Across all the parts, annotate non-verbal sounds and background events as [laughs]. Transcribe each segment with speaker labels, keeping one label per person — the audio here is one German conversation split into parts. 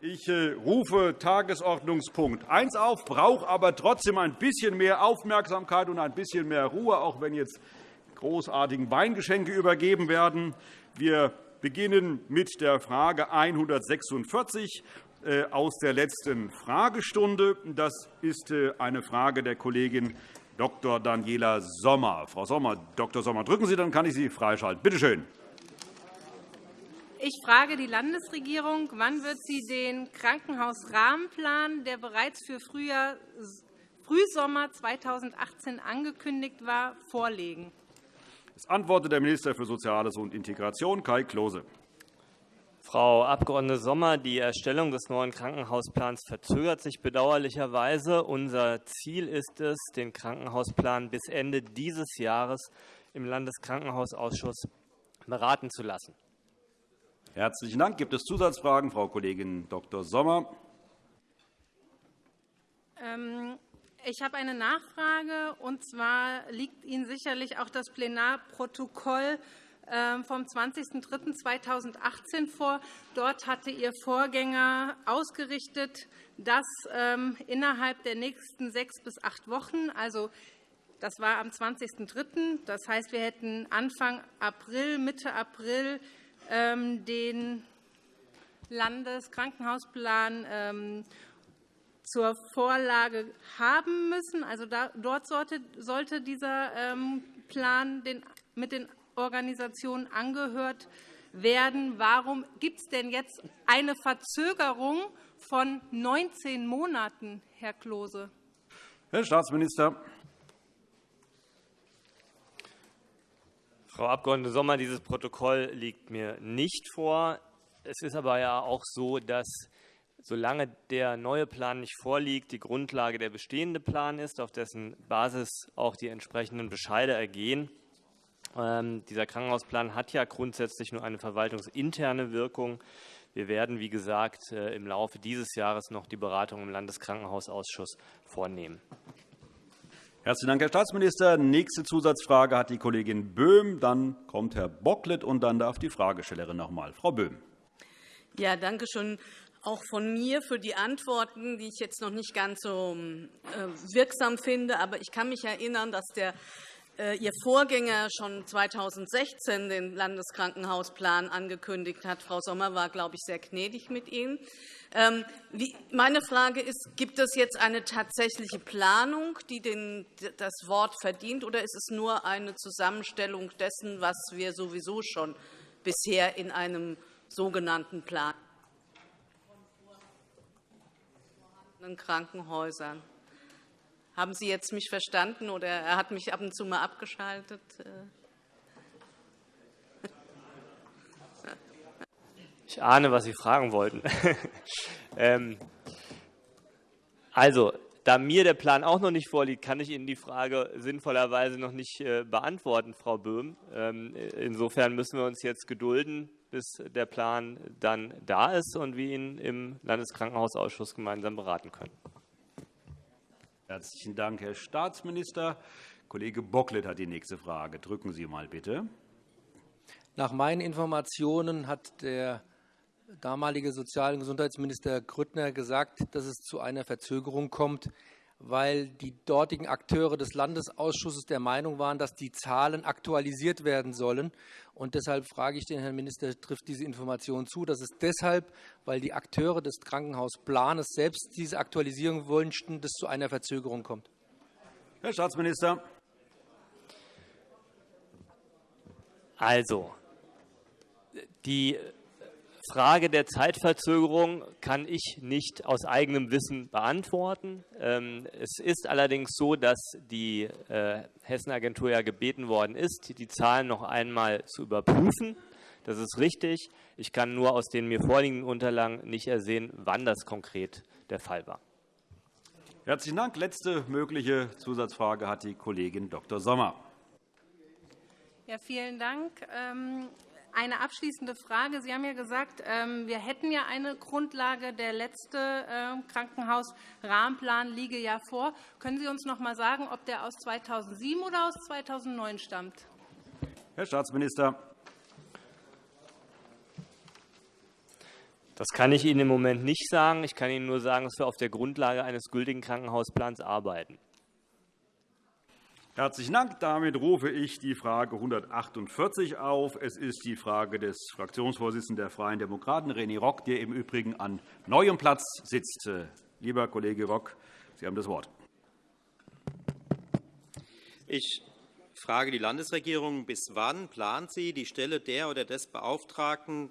Speaker 1: Ich äh, rufe Tagesordnungspunkt 1 auf, brauche aber trotzdem ein bisschen mehr Aufmerksamkeit und ein bisschen mehr Ruhe, auch wenn jetzt großartigen Weingeschenke übergeben werden. Wir beginnen mit der Frage 146 äh, aus der letzten Fragestunde. Das ist äh, eine Frage der Kollegin Dr. Daniela Sommer. Frau Sommer, Dr. Sommer, drücken Sie, dann kann ich Sie freischalten. Bitte schön.
Speaker 2: Ich frage die Landesregierung, wann wird sie den Krankenhausrahmenplan, der bereits für Frühjahr, Frühsommer 2018 angekündigt war, vorlegen?
Speaker 1: Es antwortet der Minister für Soziales und Integration, Kai Klose.
Speaker 3: Frau Abg. Sommer, die Erstellung des neuen Krankenhausplans verzögert sich bedauerlicherweise. Unser Ziel ist es, den Krankenhausplan bis Ende dieses Jahres im Landeskrankenhausausschuss beraten zu lassen.
Speaker 1: Herzlichen Dank. Gibt es Zusatzfragen? Frau Kollegin Dr. Sommer.
Speaker 2: Ähm, ich habe eine Nachfrage. Und zwar liegt Ihnen sicherlich auch das Plenarprotokoll ähm, vom 20.03.2018 vor. Dort hatte Ihr Vorgänger ausgerichtet, dass ähm, innerhalb der nächsten sechs bis acht Wochen, also das war am 20.03., das heißt, wir hätten Anfang April, Mitte April den Landeskrankenhausplan ähm, zur Vorlage haben müssen. Also dort sollte dieser ähm, Plan mit den Organisationen angehört werden. Warum gibt es denn jetzt eine Verzögerung von 19 Monaten, Herr Klose?
Speaker 1: Herr Staatsminister.
Speaker 3: Frau Abg. Sommer, dieses Protokoll liegt mir nicht vor. Es ist aber ja auch so, dass solange der neue Plan nicht vorliegt, die Grundlage der bestehende Plan ist, auf dessen Basis auch die entsprechenden Bescheide ergehen. Ähm, dieser Krankenhausplan hat ja grundsätzlich nur eine verwaltungsinterne Wirkung. Wir werden, wie gesagt, äh, im Laufe dieses Jahres noch die Beratung im Landeskrankenhausausschuss vornehmen.
Speaker 1: Herzlichen Dank, Herr Staatsminister. Nächste Zusatzfrage hat die Kollegin Böhm. Dann kommt Herr Bocklet, und dann darf die Fragestellerin noch einmal. Frau Böhm.
Speaker 4: Ja, danke schön auch von mir für die Antworten, die ich jetzt noch nicht ganz so äh, wirksam finde. Aber ich kann mich erinnern, dass der Ihr Vorgänger schon 2016 den Landeskrankenhausplan angekündigt hat. Frau Sommer war, glaube ich, sehr gnädig mit Ihnen. Ähm, meine Frage ist, gibt es jetzt eine tatsächliche Planung, die das Wort verdient, oder ist es nur eine Zusammenstellung dessen, was wir sowieso schon bisher in einem sogenannten Plan von Krankenhäusern haben Sie jetzt mich verstanden, oder er hat mich ab und zu mal abgeschaltet?
Speaker 3: Ich ahne, was Sie fragen wollten. [laughs] Ähm, also, da mir der Plan auch noch nicht vorliegt, kann ich Ihnen die Frage sinnvollerweise noch nicht äh, beantworten, Frau Böhm. Ähm, insofern müssen wir uns jetzt gedulden, bis der Plan dann da ist und wir ihn im Landeskrankenhausausschuss gemeinsam beraten können.
Speaker 1: Herzlichen Dank, Herr Staatsminister. Kollege Bocklet hat die nächste Frage. Drücken Sie mal bitte.
Speaker 5: Nach meinen Informationen hat der damalige Sozial- und Gesundheitsminister Grüttner gesagt, dass es zu einer Verzögerung kommt, weil die dortigen Akteure des Landesausschusses der Meinung waren, dass die Zahlen aktualisiert werden sollen. Und deshalb frage ich den Herrn Minister, trifft diese Information zu? Das ist deshalb, weil die Akteure des Krankenhausplanes selbst diese Aktualisierung wünschten, dass es zu einer Verzögerung kommt.
Speaker 1: Herr Staatsminister.
Speaker 3: Also, die Frage der Zeitverzögerung kann ich nicht aus eigenem Wissen beantworten. Ähm, es ist allerdings so, dass die äh, Hessenagentur ja gebeten worden ist, die Zahlen noch einmal zu überprüfen. Das ist richtig. Ich kann nur aus den mir vorliegenden Unterlagen nicht ersehen, wann das konkret der Fall war.
Speaker 1: Herzlichen Dank. Letzte mögliche Zusatzfrage hat die Kollegin Dr. Sommer.
Speaker 2: Ja, vielen Dank. Eine abschließende Frage. Sie haben ja gesagt, ähm, wir hätten ja eine Grundlage. Der letzte ähm, Krankenhausrahmenplan liege ja vor. Können Sie uns noch einmal sagen, ob der aus 2007 oder aus 2009 stammt?
Speaker 1: Herr Staatsminister.
Speaker 3: Das kann ich Ihnen im Moment nicht sagen. Ich kann Ihnen nur sagen, dass wir auf der Grundlage eines gültigen Krankenhausplans arbeiten.
Speaker 1: Herzlichen Dank. Damit rufe ich die Frage 148 auf. Es ist die Frage des Fraktionsvorsitzenden der Freien Demokraten, René Rock, der im Übrigen an neuem Platz sitzt. Lieber Kollege Rock, Sie haben das Wort.
Speaker 6: Ich frage die Landesregierung, bis wann plant sie, die Stelle der oder des Beauftragten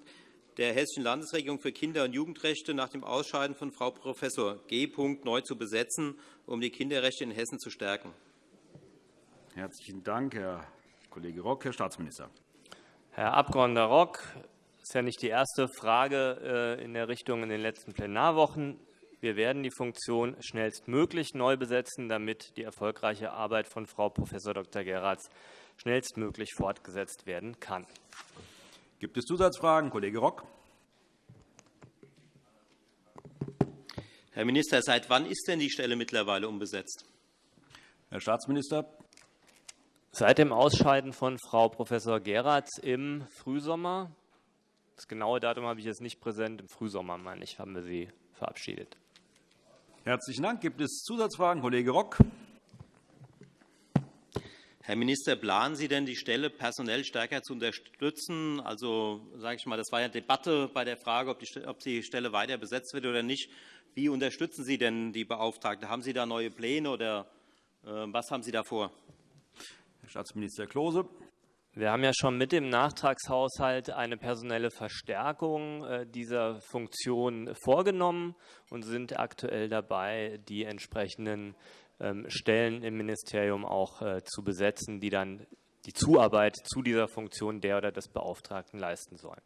Speaker 6: der Hessischen Landesregierung für Kinder- und Jugendrechte nach dem Ausscheiden von Frau Prof. G. neu zu besetzen, um die Kinderrechte in Hessen zu stärken?
Speaker 1: Herzlichen Dank, Herr Kollege Rock. Herr Staatsminister.
Speaker 3: Herr Abg. Rock, das ist ja nicht die erste Frage äh, in der Richtung in den letzten Plenarwochen. Wir werden die Funktion schnellstmöglich neu besetzen, damit die erfolgreiche Arbeit von Frau Prof. Dr. Geratz schnellstmöglich fortgesetzt werden kann.
Speaker 1: Gibt es Zusatzfragen? Kollege Rock.
Speaker 6: Herr Minister, seit wann ist denn die Stelle mittlerweile unbesetzt?
Speaker 1: Herr Staatsminister.
Speaker 3: Seit dem Ausscheiden von Frau Prof. Geratz im Frühsommer, das genaue Datum habe ich jetzt nicht präsent, im Frühsommer, meine ich, haben wir sie verabschiedet.
Speaker 1: Herzlichen Dank. Gibt es Zusatzfragen? Kollege Rock.
Speaker 6: Herr Minister, planen Sie denn, die Stelle personell stärker zu unterstützen? Also, sage ich mal, das war ja Debatte bei der Frage, ob die, ob die Stelle weiter besetzt wird oder nicht. Wie unterstützen Sie denn die Beauftragte? Haben Sie da neue Pläne oder äh, was haben Sie da vor?
Speaker 1: Herr Staatsminister Klose.
Speaker 3: Wir haben ja schon mit dem Nachtragshaushalt eine personelle Verstärkung äh, dieser Funktion vorgenommen und sind aktuell dabei, die entsprechenden ähm, Stellen im Ministerium auch äh, zu besetzen, die dann die Zuarbeit zu dieser Funktion der oder des Beauftragten leisten sollen.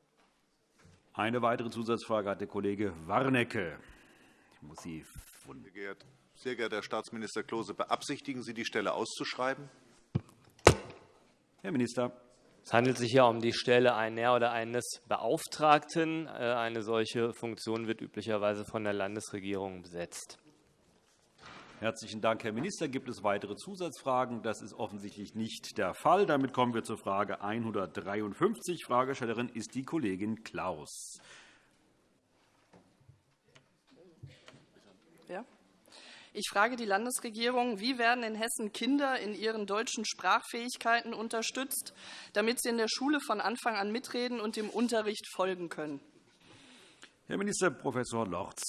Speaker 1: Eine weitere Zusatzfrage hat der Kollege Warnecke. Ich muss Sie
Speaker 7: sehr geehrter Herr Staatsminister Klose, beabsichtigen Sie, die Stelle auszuschreiben?
Speaker 1: Herr Minister.
Speaker 3: Es handelt sich hier um die Stelle einer oder eines Beauftragten. Äh, eine solche Funktion wird üblicherweise von der Landesregierung besetzt.
Speaker 1: Herzlichen Dank, Herr Minister. Gibt es weitere Zusatzfragen? Das ist offensichtlich nicht der Fall. Damit kommen wir zur Frage 153. Fragestellerin ist die Kollegin Klaus.
Speaker 8: Ich frage die Landesregierung, wie werden in Hessen Kinder in ihren deutschen Sprachfähigkeiten unterstützt, damit sie in der Schule von Anfang an mitreden und dem Unterricht folgen können?
Speaker 1: Herr Minister Prof. Lorz.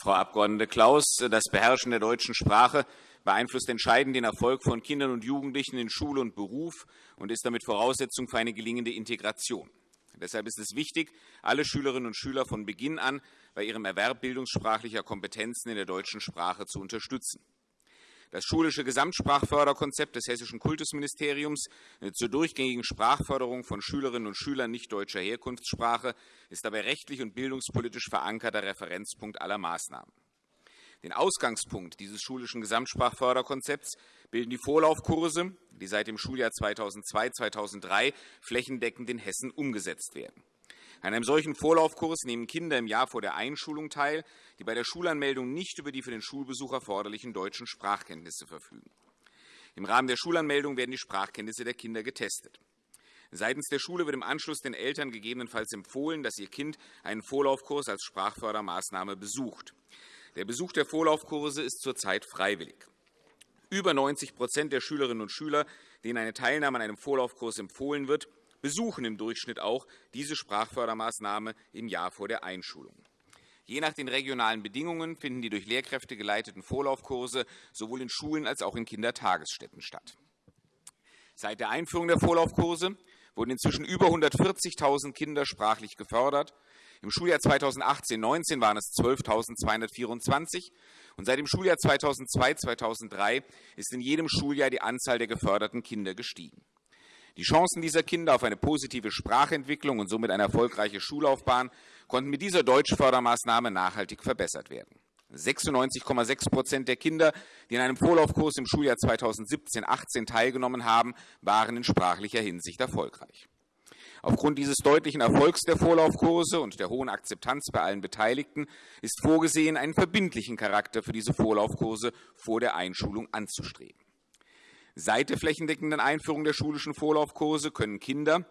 Speaker 9: Frau Abg. Klaus, das Beherrschen der deutschen Sprache beeinflusst entscheidend den Erfolg von Kindern und Jugendlichen in Schule und Beruf und ist damit Voraussetzung für eine gelingende Integration. Deshalb ist es wichtig, alle Schülerinnen und Schüler von Beginn an bei ihrem Erwerb bildungssprachlicher Kompetenzen in der deutschen Sprache zu unterstützen. Das schulische Gesamtsprachförderkonzept des Hessischen Kultusministeriums zur durchgängigen Sprachförderung von Schülerinnen und Schülern nicht deutscher Herkunftssprache ist dabei rechtlich und bildungspolitisch verankerter Referenzpunkt aller Maßnahmen. Den Ausgangspunkt dieses schulischen Gesamtsprachförderkonzepts bilden die Vorlaufkurse, die seit dem Schuljahr 2002/2003 flächendeckend in Hessen umgesetzt werden. An einem solchen Vorlaufkurs nehmen Kinder im Jahr vor der Einschulung teil, die bei der Schulanmeldung nicht über die für den Schulbesuch erforderlichen deutschen Sprachkenntnisse verfügen. Im Rahmen der Schulanmeldung werden die Sprachkenntnisse der Kinder getestet. Seitens der Schule wird im Anschluss den Eltern gegebenenfalls empfohlen, dass ihr Kind einen Vorlaufkurs als Sprachfördermaßnahme besucht. Der Besuch der Vorlaufkurse ist zurzeit freiwillig. Über 90% der Schülerinnen und Schüler, denen eine Teilnahme an einem Vorlaufkurs empfohlen wird, besuchen im Durchschnitt auch diese Sprachfördermaßnahme im Jahr vor der Einschulung. Je nach den regionalen Bedingungen finden die durch Lehrkräfte geleiteten Vorlaufkurse sowohl in Schulen als auch in Kindertagesstätten statt. Seit der Einführung der Vorlaufkurse wurden inzwischen über 140.000 Kinder sprachlich gefördert. Im Schuljahr 2018-19 waren es 12.224 und seit dem Schuljahr 2002-2003 ist in jedem Schuljahr die Anzahl der geförderten Kinder gestiegen. Die Chancen dieser Kinder auf eine positive Sprachentwicklung und somit eine erfolgreiche Schullaufbahn konnten mit dieser Deutschfördermaßnahme nachhaltig verbessert werden. 96,6 Prozent der Kinder, die in einem Vorlaufkurs im Schuljahr 2017-18 teilgenommen haben, waren in sprachlicher Hinsicht erfolgreich. Aufgrund dieses deutlichen Erfolgs der Vorlaufkurse und der hohen Akzeptanz bei allen Beteiligten ist vorgesehen, einen verbindlichen Charakter für diese Vorlaufkurse vor der Einschulung anzustreben. Seit der flächendeckenden Einführung der schulischen Vorlaufkurse können Kinder,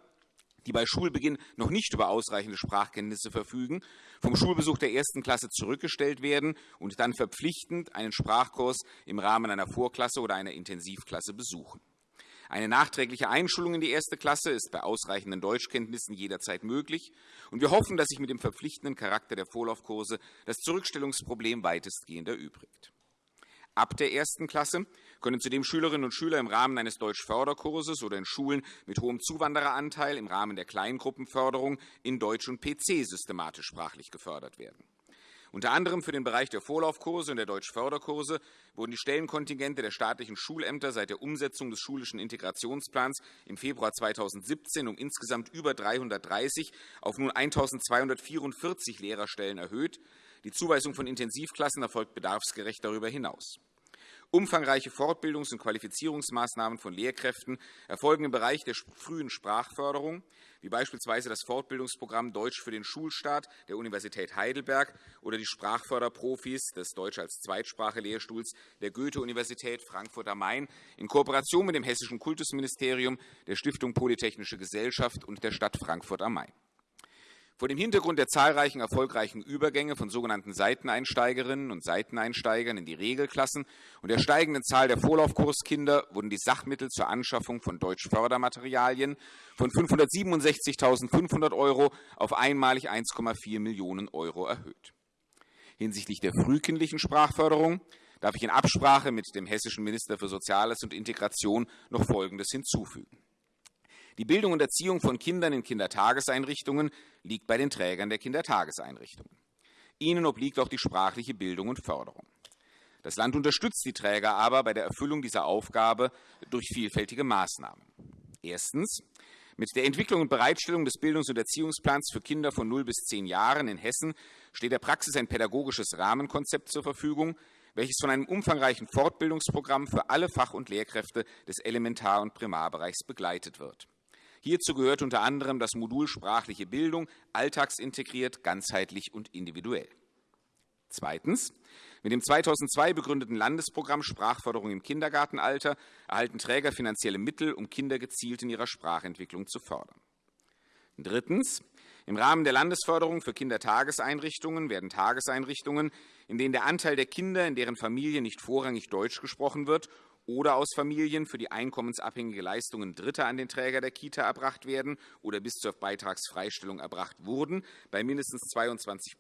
Speaker 9: die bei Schulbeginn noch nicht über ausreichende Sprachkenntnisse verfügen, vom Schulbesuch der ersten Klasse zurückgestellt werden und dann verpflichtend einen Sprachkurs im Rahmen einer Vorklasse oder einer Intensivklasse besuchen. Eine nachträgliche Einschulung in die erste Klasse ist bei ausreichenden Deutschkenntnissen jederzeit möglich. Und wir hoffen, dass sich mit dem verpflichtenden Charakter der Vorlaufkurse das Zurückstellungsproblem weitestgehend erübrigt. Ab der ersten Klasse können zudem Schülerinnen und Schüler im Rahmen eines Deutschförderkurses oder in Schulen mit hohem Zuwandereranteil im Rahmen der Kleingruppenförderung in Deutsch und PC systematisch sprachlich gefördert werden. Unter anderem für den Bereich der Vorlaufkurse und der Deutschförderkurse wurden die Stellenkontingente der staatlichen Schulämter seit der Umsetzung des schulischen Integrationsplans im Februar 2017 um insgesamt über 330 auf nun 1.244 Lehrerstellen erhöht. Die Zuweisung von Intensivklassen erfolgt bedarfsgerecht darüber hinaus. Umfangreiche Fortbildungs- und Qualifizierungsmaßnahmen von Lehrkräften erfolgen im Bereich der frühen Sprachförderung, wie beispielsweise das Fortbildungsprogramm Deutsch für den Schulstart der Universität Heidelberg oder die Sprachförderprofis des Deutsch als Zweitsprache-Lehrstuhls der Goethe-Universität Frankfurt am Main in Kooperation mit dem Hessischen Kultusministerium, der Stiftung Polytechnische Gesellschaft und der Stadt Frankfurt am Main. Vor dem Hintergrund der zahlreichen erfolgreichen Übergänge von sogenannten Seiteneinsteigerinnen und Seiteneinsteigern in die Regelklassen und der steigenden Zahl der Vorlaufkurskinder wurden die Sachmittel zur Anschaffung von Deutschfördermaterialien von 567.500 € auf einmalig 1,4 Millionen € erhöht. Hinsichtlich der frühkindlichen Sprachförderung darf ich in Absprache mit dem hessischen Minister für Soziales und Integration noch Folgendes hinzufügen. Die Bildung und Erziehung von Kindern in Kindertageseinrichtungen liegt bei den Trägern der Kindertageseinrichtungen. Ihnen obliegt auch die sprachliche Bildung und Förderung. Das Land unterstützt die Träger aber bei der Erfüllung dieser Aufgabe durch vielfältige Maßnahmen. Erstens. Mit der Entwicklung und Bereitstellung des Bildungs- und Erziehungsplans für Kinder von 0 bis 10 Jahren in Hessen steht der Praxis ein pädagogisches Rahmenkonzept zur Verfügung, welches von einem umfangreichen Fortbildungsprogramm für alle Fach- und Lehrkräfte des Elementar- und Primarbereichs begleitet wird. Hierzu gehört unter anderem das Modul sprachliche Bildung, alltagsintegriert, ganzheitlich und individuell. Zweitens. Mit dem 2002 begründeten Landesprogramm Sprachförderung im Kindergartenalter erhalten Träger finanzielle Mittel, um Kinder gezielt in ihrer Sprachentwicklung zu fördern. Drittens. Im Rahmen der Landesförderung für Kindertageseinrichtungen werden Tageseinrichtungen, in denen der Anteil der Kinder, in deren Familie nicht vorrangig Deutsch gesprochen wird oder aus Familien, für die einkommensabhängige Leistungen Dritter an den Träger der Kita erbracht werden oder bis zur Beitragsfreistellung erbracht wurden, bei mindestens 22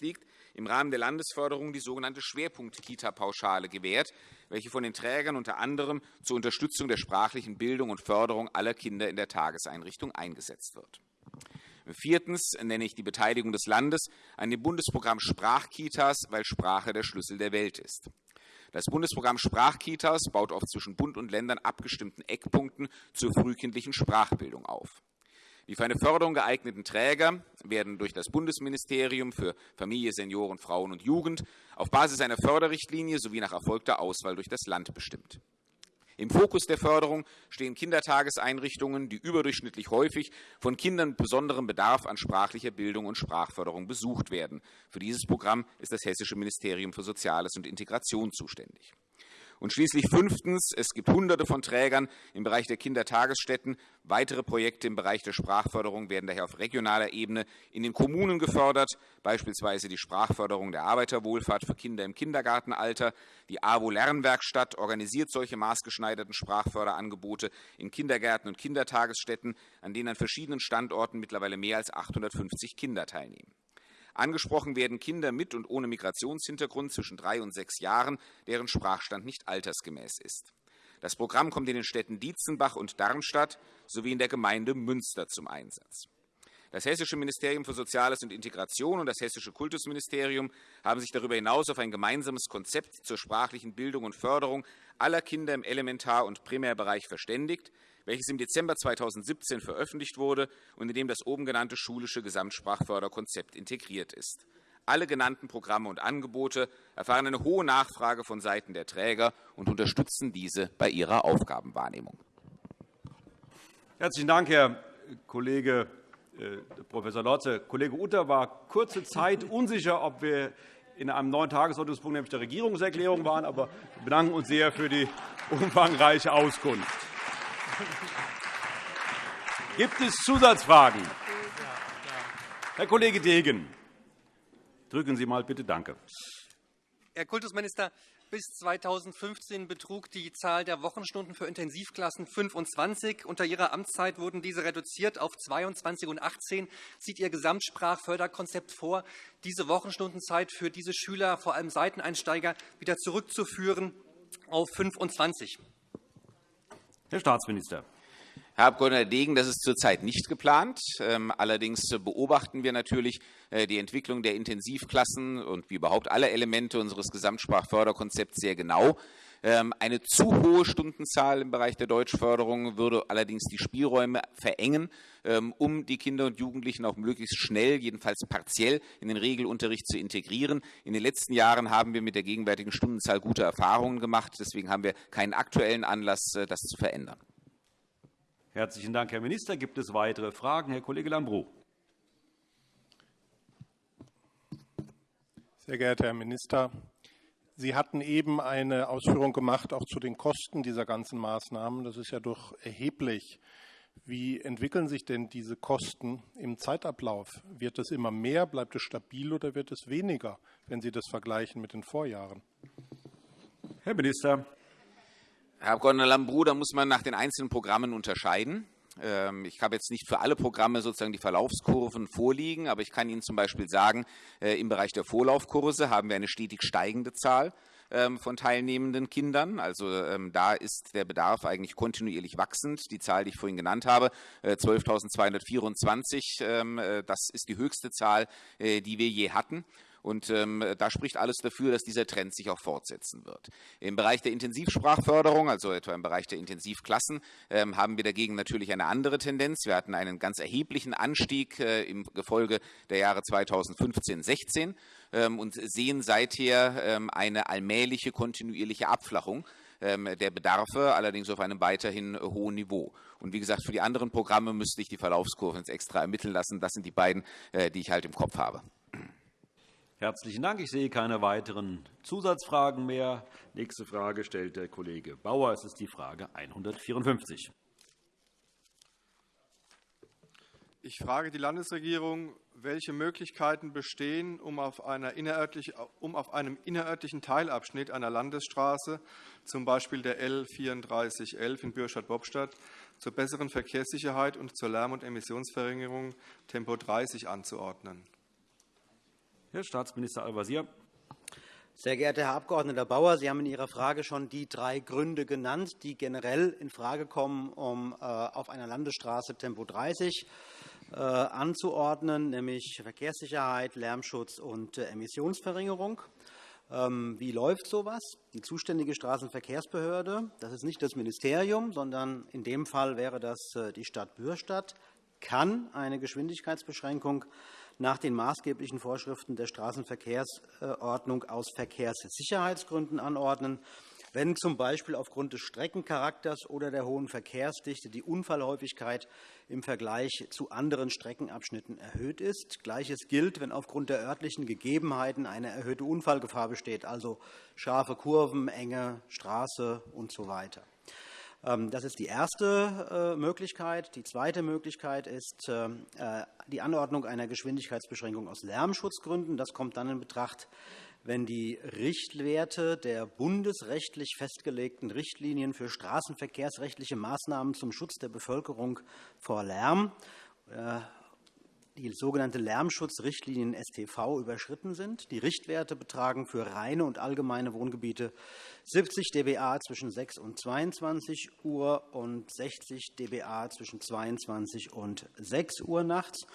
Speaker 9: liegt, im Rahmen der Landesförderung die sogenannte Schwerpunkt-Kita-Pauschale gewährt, welche von den Trägern unter anderem zur Unterstützung der sprachlichen Bildung und Förderung aller Kinder in der Tageseinrichtung eingesetzt wird. Viertens nenne ich die Beteiligung des Landes an dem Bundesprogramm Sprachkitas, weil Sprache der Schlüssel der Welt ist. Das Bundesprogramm Sprachkitas baut auf zwischen Bund und Ländern abgestimmten Eckpunkten zur frühkindlichen Sprachbildung auf. Die für eine Förderung geeigneten Träger werden durch das Bundesministerium für Familie, Senioren, Frauen und Jugend auf Basis einer Förderrichtlinie sowie nach erfolgter Auswahl durch das Land bestimmt. Im Fokus der Förderung stehen Kindertageseinrichtungen, die überdurchschnittlich häufig von Kindern mit besonderem Bedarf an sprachlicher Bildung und Sprachförderung besucht werden. Für dieses Programm ist das Hessische Ministerium für Soziales und Integration zuständig. Und schließlich fünftens. Es gibt Hunderte von Trägern im Bereich der Kindertagesstätten. Weitere Projekte im Bereich der Sprachförderung werden daher auf regionaler Ebene in den Kommunen gefördert, beispielsweise die Sprachförderung der Arbeiterwohlfahrt für Kinder im Kindergartenalter. Die AWO-Lernwerkstatt organisiert solche maßgeschneiderten Sprachförderangebote in Kindergärten und Kindertagesstätten, an denen an verschiedenen Standorten mittlerweile mehr als 850 Kinder teilnehmen. Angesprochen werden Kinder mit und ohne Migrationshintergrund zwischen drei und sechs Jahren, deren Sprachstand nicht altersgemäß ist. Das Programm kommt in den Städten Dietzenbach und Darmstadt sowie in der Gemeinde Münster zum Einsatz. Das Hessische Ministerium für Soziales und Integration und das Hessische Kultusministerium haben sich darüber hinaus auf ein gemeinsames Konzept zur sprachlichen Bildung und Förderung aller Kinder im Elementar- und Primärbereich verständigt, welches im Dezember 2017 veröffentlicht wurde und in dem das oben genannte schulische Gesamtsprachförderkonzept integriert ist. Alle genannten Programme und Angebote erfahren eine hohe Nachfrage von Seiten der Träger und unterstützen diese bei ihrer Aufgabenwahrnehmung.
Speaker 1: Herzlichen Dank, Herr Kollege äh, Prof. Lotze. Kollege Utter war kurze Zeit unsicher, ob wir in einem neuen Tagesordnungspunkt, nämlich der Regierungserklärung, waren. Aber wir bedanken uns sehr für die umfangreiche Auskunft. Gibt es Zusatzfragen? Herr Kollege Degen, drücken Sie mal bitte Danke.
Speaker 5: Herr Kultusminister, bis 2015 betrug die Zahl der Wochenstunden für Intensivklassen 25. Unter Ihrer Amtszeit wurden diese reduziert auf 22 und 18. Sieht Ihr Gesamtsprachförderkonzept vor, diese Wochenstundenzeit für diese Schüler, vor allem Seiteneinsteiger, wieder zurückzuführen auf 25?
Speaker 1: Herr Staatsminister.
Speaker 9: Herr Abg. Degen, das ist zurzeit nicht geplant. Ähm, allerdings beobachten wir natürlich äh, die Entwicklung der Intensivklassen und wie überhaupt alle Elemente unseres Gesamtsprachförderkonzepts sehr genau. Ähm, eine zu hohe Stundenzahl im Bereich der Deutschförderung würde allerdings die Spielräume verengen, ähm, um die Kinder und Jugendlichen auch möglichst schnell, jedenfalls partiell, in den Regelunterricht zu integrieren. In den letzten Jahren haben wir mit der gegenwärtigen Stundenzahl gute Erfahrungen gemacht. Deswegen haben wir keinen aktuellen Anlass, äh, das zu verändern.
Speaker 1: Herzlichen Dank, Herr Minister. Gibt es weitere Fragen? Herr Kollege Lambrou.
Speaker 10: Sehr geehrter Herr Minister, Sie hatten eben eine Ausführung gemacht, auch zu den Kosten dieser ganzen Maßnahmen. Das ist ja doch erheblich. Wie entwickeln sich denn diese Kosten im Zeitablauf? Wird es immer mehr, bleibt es stabil oder wird es weniger, wenn Sie das vergleichen mit den Vorjahren?
Speaker 1: Herr Minister.
Speaker 9: Herr Abg. Lambrou, da muss man nach den einzelnen Programmen unterscheiden. Ähm, ich habe jetzt nicht für alle Programme sozusagen die Verlaufskurven vorliegen, aber ich kann Ihnen zum Beispiel sagen, äh, im Bereich der Vorlaufkurse haben wir eine stetig steigende Zahl ähm, von teilnehmenden Kindern. Also ähm, da ist der Bedarf eigentlich kontinuierlich wachsend. Die Zahl, die ich vorhin genannt habe, 12.224, äh, äh, das ist die höchste Zahl, die wir je hatten. Und ähm, da spricht alles dafür, dass dieser Trend sich auch fortsetzen wird. Im Bereich der Intensivsprachförderung, also etwa im Bereich der Intensivklassen, ähm, haben wir dagegen natürlich eine andere Tendenz. Wir hatten einen ganz erheblichen Anstieg äh, im Gefolge der Jahre 2015, 16 ähm, und sehen seither ähm, eine allmähliche, kontinuierliche Abflachung ähm, der Bedarfe, allerdings auf einem weiterhin hohen Niveau. Und wie gesagt, für die anderen Programme müsste ich die Verlaufskurven extra ermitteln lassen. Das sind die beiden, äh, die ich halt im Kopf habe.
Speaker 1: Herzlichen Dank. Ich sehe keine weiteren Zusatzfragen mehr. Nächste Frage stellt der Kollege Bauer. Es ist die Frage 154.
Speaker 11: Ich frage die Landesregierung, welche Möglichkeiten bestehen, um auf, um auf, einem innerörtlichen Teilabschnitt einer Landesstraße, z. B. der L 3411 in Bürstadt-Bobstadt, zur besseren Verkehrssicherheit und zur Lärm- und Emissionsverringerung Tempo 30 anzuordnen.
Speaker 1: Herr Staatsminister Al-Wazir.
Speaker 12: Sehr geehrter Herr Abg. Bauer, Sie haben in Ihrer Frage schon die drei Gründe genannt, die generell infrage kommen, um äh, auf einer Landesstraße Tempo 30 äh, anzuordnen, nämlich Verkehrssicherheit, Lärmschutz und äh, Emissionsverringerung. Ähm, wie läuft so etwas? Die zuständige Straßenverkehrsbehörde, das ist nicht das Ministerium, sondern in dem Fall wäre das die Stadt Bürstadt, kann eine Geschwindigkeitsbeschränkung nach den maßgeblichen Vorschriften der Straßenverkehrsordnung aus Verkehrssicherheitsgründen anordnen, wenn z. B. aufgrund des Streckencharakters oder der hohen Verkehrsdichte die Unfallhäufigkeit im Vergleich zu anderen Streckenabschnitten erhöht ist. Gleiches gilt, wenn aufgrund der örtlichen Gegebenheiten eine erhöhte Unfallgefahr besteht, also scharfe Kurven, enge Straße usw. So das ist die erste äh, Möglichkeit. Die zweite Möglichkeit ist äh, äh, die Anordnung einer Geschwindigkeitsbeschränkung aus Lärmschutzgründen. Das kommt dann in Betracht, wenn die Richtwerte der bundesrechtlich festgelegten Richtlinien für straßenverkehrsrechtliche Maßnahmen zum Schutz der Bevölkerung vor Lärm die sogenannte Lärmschutzrichtlinien STV überschritten sind. Die Richtwerte betragen für reine und allgemeine Wohngebiete 70 dBA zwischen 6 und 22 Uhr und 60 dBA zwischen 22 und 6 Uhr nachts.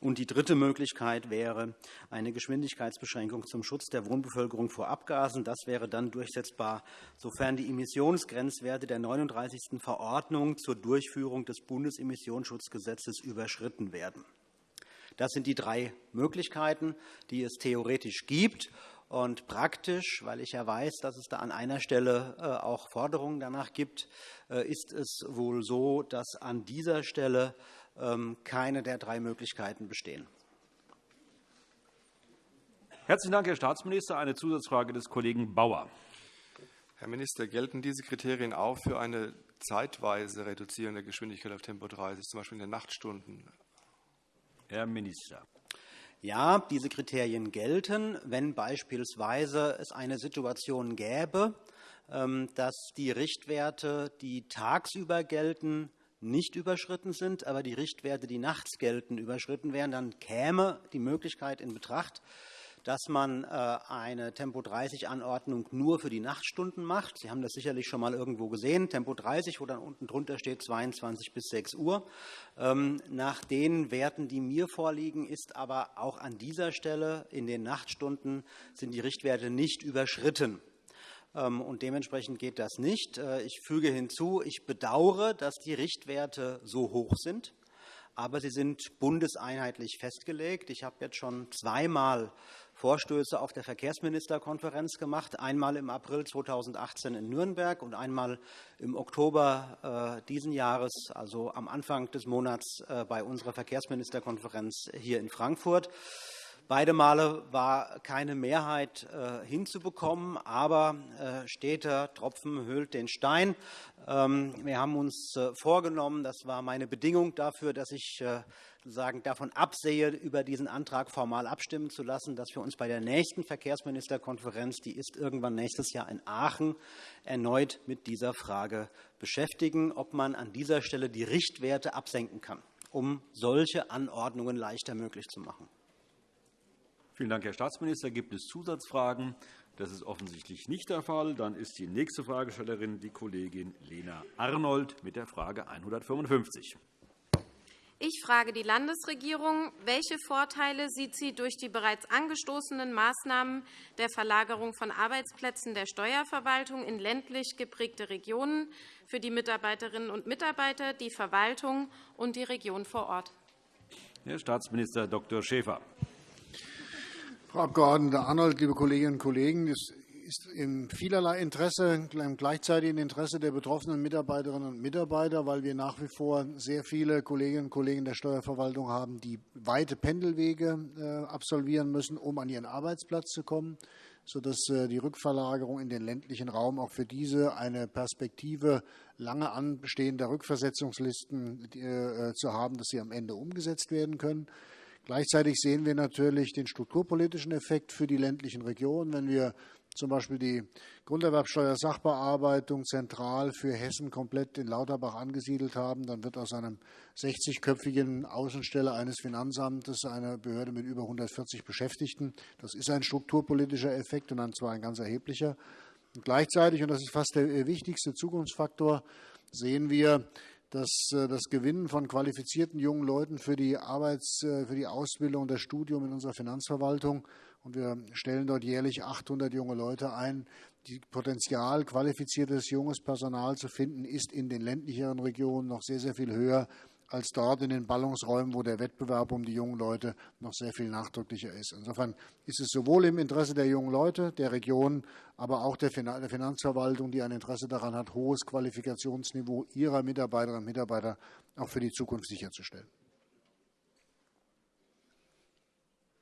Speaker 12: Und die dritte Möglichkeit wäre eine Geschwindigkeitsbeschränkung zum Schutz der Wohnbevölkerung vor Abgasen. Das wäre dann durchsetzbar, sofern die Emissionsgrenzwerte der 39. Verordnung zur Durchführung des Bundesemissionsschutzgesetzes überschritten werden. Das sind die drei Möglichkeiten, die es theoretisch gibt. Und praktisch, weil ich ja weiß, dass es da an einer Stelle äh, auch Forderungen danach gibt, äh, ist es wohl so, dass an dieser Stelle ähm, keine der drei Möglichkeiten bestehen.
Speaker 1: Herzlichen Dank, Herr Staatsminister. Eine Zusatzfrage des Kollegen Bauer.
Speaker 11: Herr Minister, gelten diese Kriterien auch für eine zeitweise Reduzieren der Geschwindigkeit auf Tempo 30, zum Beispiel in den Nachtstunden?
Speaker 1: Herr Minister.
Speaker 12: Ja, diese Kriterien gelten, wenn beispielsweise es eine Situation gäbe, ähm, dass die Richtwerte, die tagsüber gelten, nicht überschritten sind, aber die Richtwerte, die nachts gelten, überschritten wären, dann käme die Möglichkeit in Betracht, dass man äh, eine Tempo-30-Anordnung nur für die Nachtstunden macht. Sie haben das sicherlich schon mal irgendwo gesehen, Tempo 30, wo dann unten drunter steht 22 bis 6 Uhr. Ähm, nach den Werten, die mir vorliegen, ist aber auch an dieser Stelle in den Nachtstunden sind die Richtwerte nicht überschritten. Ähm, und dementsprechend geht das nicht. Äh, ich füge hinzu, ich bedauere, dass die Richtwerte so hoch sind, aber sie sind bundeseinheitlich festgelegt. Ich habe jetzt schon zweimal Vorstöße auf der Verkehrsministerkonferenz gemacht, einmal im April 2018 in Nürnberg und einmal im Oktober äh, diesen Jahres, also am Anfang des Monats äh, bei unserer Verkehrsministerkonferenz hier in Frankfurt. Beide Male war keine Mehrheit äh, hinzubekommen, aber äh, steter Tropfen höhlt den Stein. Ähm, wir haben uns äh, vorgenommen, das war meine Bedingung dafür, dass ich äh, sozusagen davon absehe, über diesen Antrag formal abstimmen zu lassen, dass wir uns bei der nächsten Verkehrsministerkonferenz, die ist irgendwann nächstes Jahr in Aachen, erneut mit dieser Frage beschäftigen, ob man an dieser Stelle die Richtwerte absenken kann, um solche Anordnungen leichter möglich zu machen.
Speaker 1: Vielen Dank, Herr Staatsminister. Gibt es Zusatzfragen? Das ist offensichtlich nicht der Fall. Dann ist die nächste Fragestellerin die Kollegin Lena Arnold mit der Frage 155.
Speaker 13: Ich frage die Landesregierung, welche Vorteile sieht sie durch die bereits angestoßenen Maßnahmen der Verlagerung von Arbeitsplätzen der Steuerverwaltung in ländlich geprägte Regionen für die Mitarbeiterinnen und Mitarbeiter, die Verwaltung und die Region vor Ort?
Speaker 1: Herr Staatsminister Dr. Schäfer.
Speaker 14: Frau Abg. Arnold, liebe Kolleginnen und Kollegen! Es ist in vielerlei Interesse, im gleichzeitigen Interesse der betroffenen Mitarbeiterinnen und Mitarbeiter, weil wir nach wie vor sehr viele Kolleginnen und Kollegen der Steuerverwaltung haben, die weite Pendelwege äh, absolvieren müssen, um an ihren Arbeitsplatz zu kommen, sodass äh, die Rückverlagerung in den ländlichen Raum auch für diese eine Perspektive lange anbestehender Rückversetzungslisten äh, zu haben, dass sie am Ende umgesetzt werden können. Gleichzeitig sehen wir natürlich den strukturpolitischen Effekt für die ländlichen Regionen. Wenn wir zum Beispiel die Grunderwerbsteuersachbearbeitung zentral für Hessen komplett in Lauterbach angesiedelt haben, dann wird aus einem 60-köpfigen Außenstelle eines Finanzamtes eine Behörde mit über 140 Beschäftigten. Das ist ein strukturpolitischer Effekt und zwar ein ganz erheblicher. Und gleichzeitig, und das ist fast der wichtigste Zukunftsfaktor, sehen wir, dass äh, das Gewinnen von qualifizierten jungen Leuten für die, Arbeits-, äh, für die Ausbildung und das Studium in unserer Finanzverwaltung und wir stellen dort jährlich 800 junge Leute ein. Die Potenzial, qualifiziertes junges Personal zu finden, ist in den ländlicheren Regionen noch sehr, sehr viel höher als dort in den Ballungsräumen, wo der Wettbewerb um die jungen Leute noch sehr viel nachdrücklicher ist. Insofern ist es sowohl im Interesse der jungen Leute, der Region, aber auch der Finanzverwaltung, die ein Interesse daran hat, hohes Qualifikationsniveau ihrer Mitarbeiterinnen und Mitarbeiter auch für die Zukunft sicherzustellen.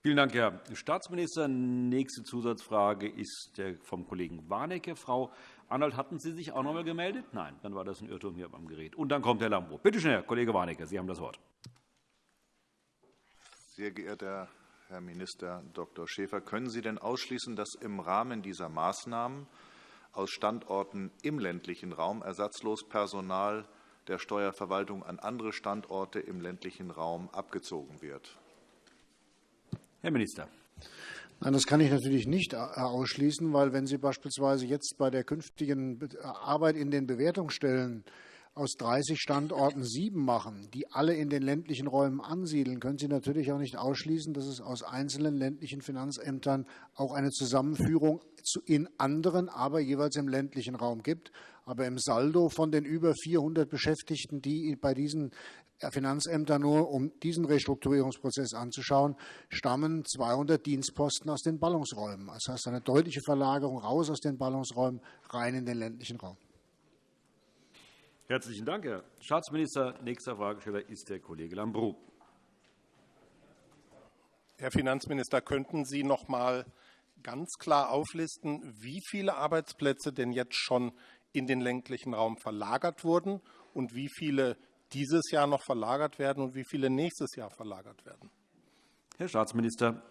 Speaker 1: Vielen Dank, Herr Staatsminister. Nächste Zusatzfrage ist vom Kollegen Warnecke. Frau Arnold, hatten Sie sich auch noch einmal gemeldet? Nein, dann war das ein Irrtum hier beim Gerät. Und dann kommt Herr Lambrou. Bitte schön, Herr Kollege Warnecke, Sie haben das Wort.
Speaker 7: Sehr geehrter Herr Minister Dr. Schäfer, können Sie denn ausschließen, dass im Rahmen dieser Maßnahmen aus Standorten im ländlichen Raum ersatzlos Personal der Steuerverwaltung an andere Standorte im ländlichen Raum abgezogen wird?
Speaker 1: Herr Minister.
Speaker 14: Nein, das kann ich natürlich nicht ausschließen, weil wenn Sie beispielsweise jetzt bei der künftigen Arbeit in den Bewertungsstellen aus 30 Standorten sieben machen, die alle in den ländlichen Räumen ansiedeln, können Sie natürlich auch nicht ausschließen, dass es aus einzelnen ländlichen Finanzämtern auch eine Zusammenführung in anderen, aber jeweils im ländlichen Raum gibt. Aber im Saldo von den über 400 Beschäftigten, die bei diesen Finanzämter nur, um diesen Restrukturierungsprozess anzuschauen, stammen 200 Dienstposten aus den Ballungsräumen. Das heißt eine deutliche Verlagerung raus aus den Ballungsräumen rein in den ländlichen Raum.
Speaker 1: Herzlichen Dank, Herr Staatsminister. Nächster Fragesteller ist der Kollege Lambrou.
Speaker 10: Herr Finanzminister, könnten Sie noch einmal ganz klar auflisten, wie viele Arbeitsplätze denn jetzt schon in den ländlichen Raum verlagert wurden und wie viele dieses Jahr noch verlagert werden und wie viele nächstes Jahr verlagert werden.
Speaker 1: Herr Staatsminister.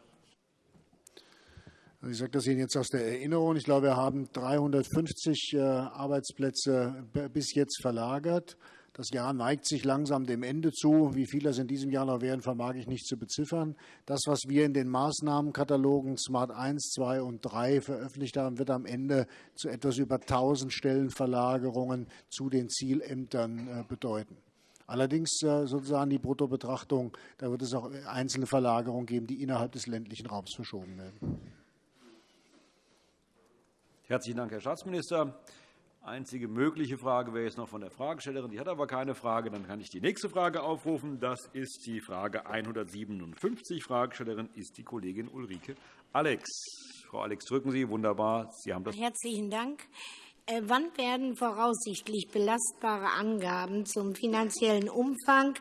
Speaker 14: Ich sage das Ihnen jetzt aus der Erinnerung. Ich glaube, wir haben 350 äh, Arbeitsplätze bis jetzt verlagert. Das Jahr neigt sich langsam dem Ende zu. Wie viele das in diesem Jahr noch werden, vermag ich nicht zu beziffern. Das, was wir in den Maßnahmenkatalogen Smart 1, 2 und 3 veröffentlicht haben, wird am Ende zu etwas über 1000 Stellenverlagerungen zu den Zielämtern äh, bedeuten. Allerdings äh, sozusagen die Bruttobetrachtung, da wird es auch einzelne Verlagerungen geben, die innerhalb des ländlichen Raums verschoben werden.
Speaker 1: Herzlichen Dank, Herr Staatsminister. Einzige mögliche Frage wäre jetzt noch von der Fragestellerin. Die hat aber keine Frage. Dann kann ich die nächste Frage aufrufen. Das ist die Frage 157. Fragestellerin ist die Kollegin Ulrike Alex. Frau Alex, drücken Sie. Wunderbar. Sie haben das.
Speaker 15: Herzlichen Dank. Äh, wann werden voraussichtlich belastbare Angaben zum finanziellen Umfang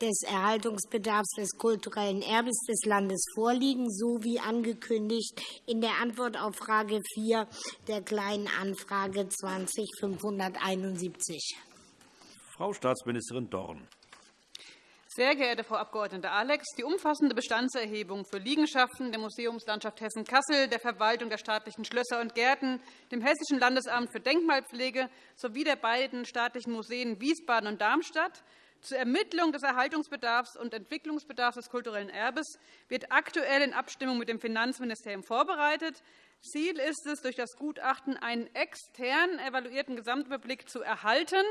Speaker 15: des Erhaltungsbedarfs des kulturellen Erbes des Landes vorliegen, so wie angekündigt in der Antwort auf Frage 4 der Kleinen Anfrage 20571?
Speaker 1: Frau Staatsministerin Dorn.
Speaker 16: Sehr geehrte Frau Abg. Alex, die umfassende Bestandserhebung für Liegenschaften der Museumslandschaft Hessen-Kassel, der Verwaltung der staatlichen Schlösser und Gärten, dem Hessischen Landesamt für Denkmalpflege sowie der beiden staatlichen Museen Wiesbaden und Darmstadt zur Ermittlung des Erhaltungsbedarfs und Entwicklungsbedarfs des kulturellen Erbes wird aktuell in Abstimmung mit dem Finanzministerium vorbereitet. Ziel ist es, durch das Gutachten einen extern evaluierten Gesamtüberblick zu erhalten